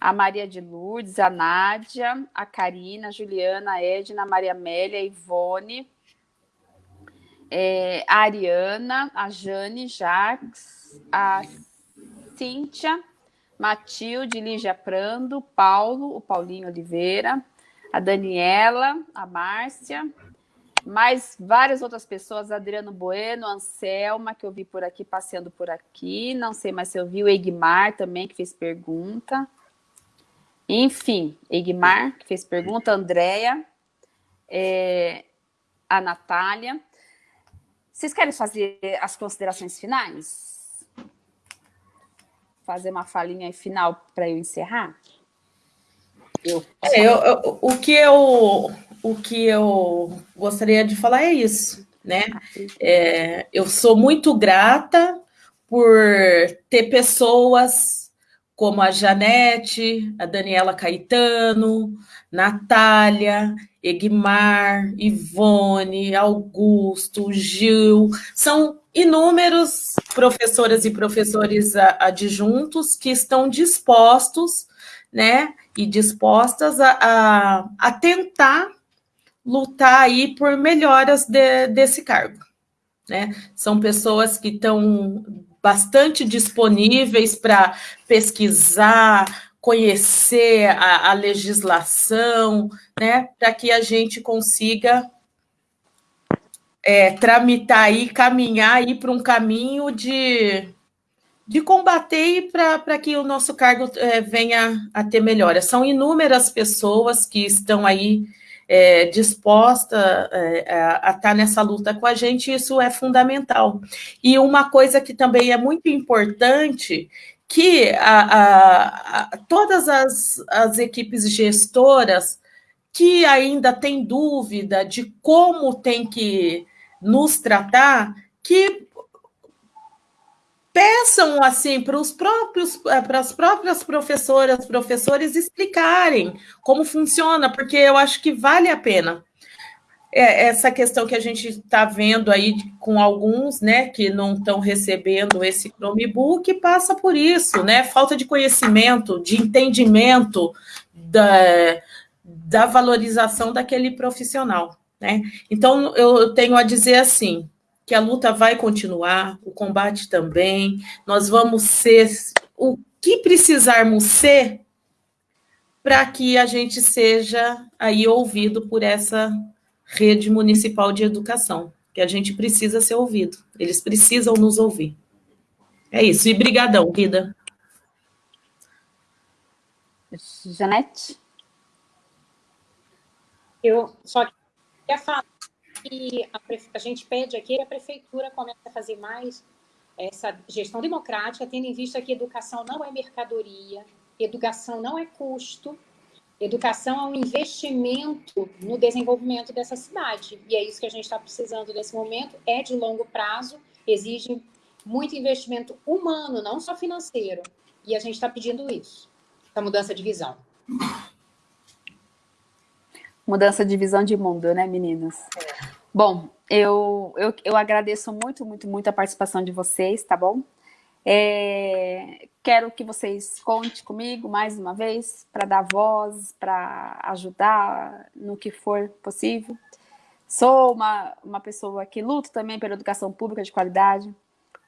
a Maria de Lourdes, a Nádia, a Karina, a Juliana, a Edna, a Maria Amélia, a Ivone, é, a Ariana, a Jane Jacques, a Cíntia, Matilde, Lígia Prando, Paulo, o Paulinho Oliveira, a Daniela, a Márcia, mais várias outras pessoas, Adriano Bueno, Anselma, que eu vi por aqui, passeando por aqui, não sei mais se eu vi, o Egmar também, que fez pergunta. Enfim, Egmar, que fez pergunta, Andréia, é, a Natália. Vocês querem fazer as considerações finais? Fazer uma falinha final para eu encerrar? Eu, é, eu, eu, o que eu o que eu gostaria de falar é isso, né? É, eu sou muito grata por ter pessoas como a Janete, a Daniela Caetano, Natália, Egmar, Ivone, Augusto, Gil, são inúmeros professoras e professores adjuntos que estão dispostos, né, e dispostas a, a, a tentar lutar aí por melhoras de, desse cargo. Né? São pessoas que estão bastante disponíveis para pesquisar, conhecer a, a legislação, né? para que a gente consiga é, tramitar e caminhar aí para um caminho de, de combater para que o nosso cargo é, venha a ter melhora. São inúmeras pessoas que estão aí é, disposta é, a estar tá nessa luta com a gente, isso é fundamental. E uma coisa que também é muito importante, que a, a, a, todas as, as equipes gestoras que ainda têm dúvida de como tem que nos tratar, que peçam assim para os próprios eh, para as próprias professoras, professores explicarem como funciona, porque eu acho que vale a pena. É, essa questão que a gente está vendo aí com alguns, né, que não estão recebendo esse Chromebook, passa por isso, né? Falta de conhecimento, de entendimento da, da valorização daquele profissional, né? Então eu tenho a dizer assim, que a luta vai continuar, o combate também, nós vamos ser o que precisarmos ser para que a gente seja aí ouvido por essa rede municipal de educação, que a gente precisa ser ouvido, eles precisam nos ouvir. É isso, e brigadão, vida. Janete? Eu só queria falar que a, a gente pede aqui que a prefeitura comece a fazer mais essa gestão democrática, tendo em vista que educação não é mercadoria, educação não é custo, educação é um investimento no desenvolvimento dessa cidade. E é isso que a gente está precisando nesse momento, é de longo prazo, exige muito investimento humano, não só financeiro. E a gente está pedindo isso, essa mudança de visão. Mudança de visão de mundo, né, meninas? É. Bom, eu, eu, eu agradeço muito, muito, muito a participação de vocês, tá bom? É, quero que vocês contem comigo mais uma vez para dar voz, para ajudar no que for possível. Sou uma, uma pessoa que luto também pela educação pública de qualidade,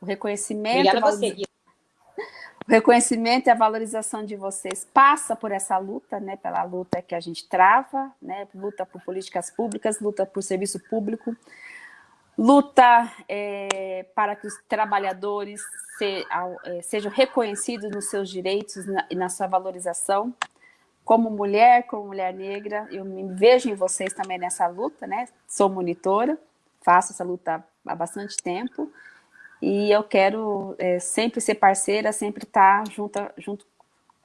o reconhecimento... Obrigada a você, o reconhecimento e a valorização de vocês passa por essa luta, né, pela luta que a gente trava, né, luta por políticas públicas, luta por serviço público, luta é, para que os trabalhadores se, é, sejam reconhecidos nos seus direitos e na, na sua valorização. Como mulher, como mulher negra, eu me vejo em vocês também nessa luta, né? Sou monitora, faço essa luta há bastante tempo, e eu quero é, sempre ser parceira, sempre estar junto, junto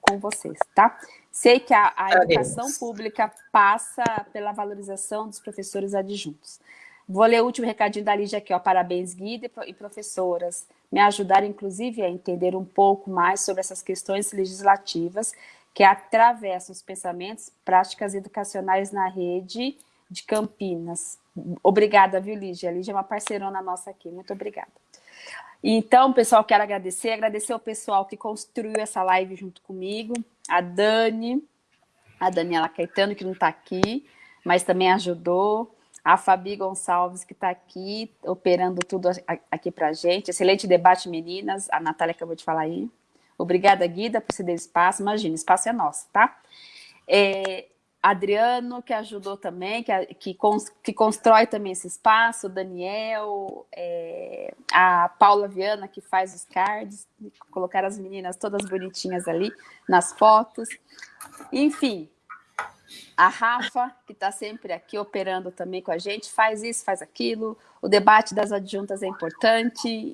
com vocês, tá? Sei que a, a educação pública passa pela valorização dos professores adjuntos. Vou ler o último recadinho da Lígia aqui, ó. Parabéns, Guida e professoras. Me ajudaram, inclusive, a entender um pouco mais sobre essas questões legislativas que atravessam os pensamentos, práticas educacionais na rede de Campinas. Obrigada, viu, Lígia? A Lígia é uma parceirona nossa aqui. Muito obrigada. Então, pessoal, quero agradecer, agradecer ao pessoal que construiu essa live junto comigo, a Dani, a Daniela Caetano, que não está aqui, mas também ajudou, a Fabi Gonçalves, que está aqui, operando tudo aqui para a gente. Excelente debate, meninas, a Natália acabou de falar aí. Obrigada, Guida, por ceder espaço. Imagina, espaço é nosso, tá? É, Adriano, que ajudou também, que, que, que constrói também esse espaço, Daniel, é, a Paula Viana, que faz os cards, colocar as meninas todas bonitinhas ali nas fotos. Enfim, a Rafa, que está sempre aqui operando também com a gente, faz isso, faz aquilo. O debate das adjuntas é importante.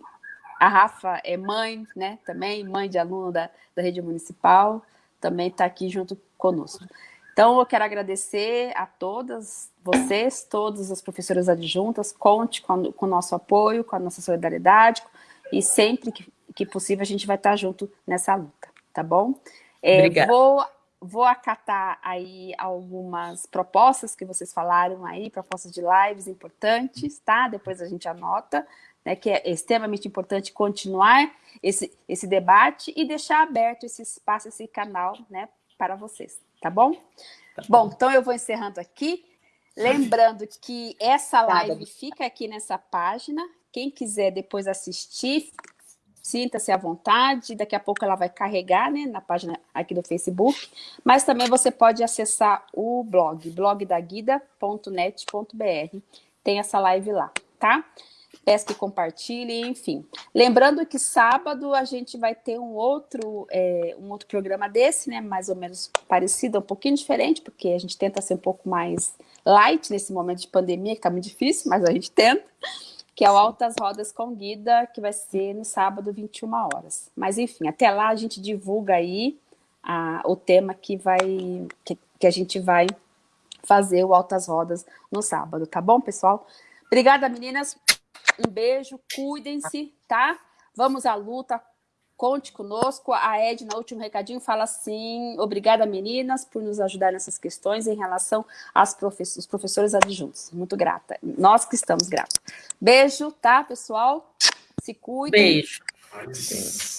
A Rafa é mãe, né, também, mãe de aluno da, da rede municipal, também está aqui junto conosco. Então, eu quero agradecer a todas vocês, todas as professoras adjuntas, conte com, com o nosso apoio, com a nossa solidariedade, e sempre que, que possível a gente vai estar junto nessa luta, tá bom? É, vou, vou acatar aí algumas propostas que vocês falaram aí, propostas de lives importantes, tá? Depois a gente anota, né, que é extremamente importante continuar esse, esse debate e deixar aberto esse espaço, esse canal, né, para vocês, tá bom? Tá bom. bom, então eu vou encerrando aqui. Lembrando que essa live fica aqui nessa página. Quem quiser depois assistir, sinta-se à vontade. Daqui a pouco ela vai carregar né, na página aqui do Facebook. Mas também você pode acessar o blog, blogdaguida.net.br. Tem essa live lá, tá? Peço que compartilhem, enfim. Lembrando que sábado a gente vai ter um outro, é, um outro programa desse, né? Mais ou menos parecido, um pouquinho diferente, porque a gente tenta ser um pouco mais light nesse momento de pandemia, que está muito difícil, mas a gente tenta, que é o Altas Rodas com Guida, que vai ser no sábado, 21 horas. Mas enfim, até lá a gente divulga aí a, o tema que vai que, que a gente vai fazer o Altas Rodas no sábado, tá bom, pessoal? Obrigada, meninas. Um beijo, cuidem-se, tá? Vamos à luta, conte conosco. A Edna, último recadinho, fala assim, obrigada, meninas, por nos ajudar nessas questões em relação aos professores, professores adjuntos. Muito grata. Nós que estamos gratos. Beijo, tá, pessoal? Se cuidem. Beijo.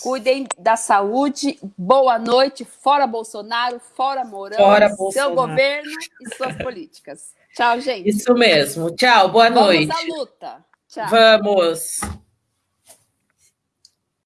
Cuidem da saúde. Boa noite. Fora Bolsonaro, fora Mourão, fora seu Bolsonaro. governo e suas políticas. Tchau, gente. Isso mesmo. Tchau, boa Vamos noite. Vamos à luta. Tchau. Vamos.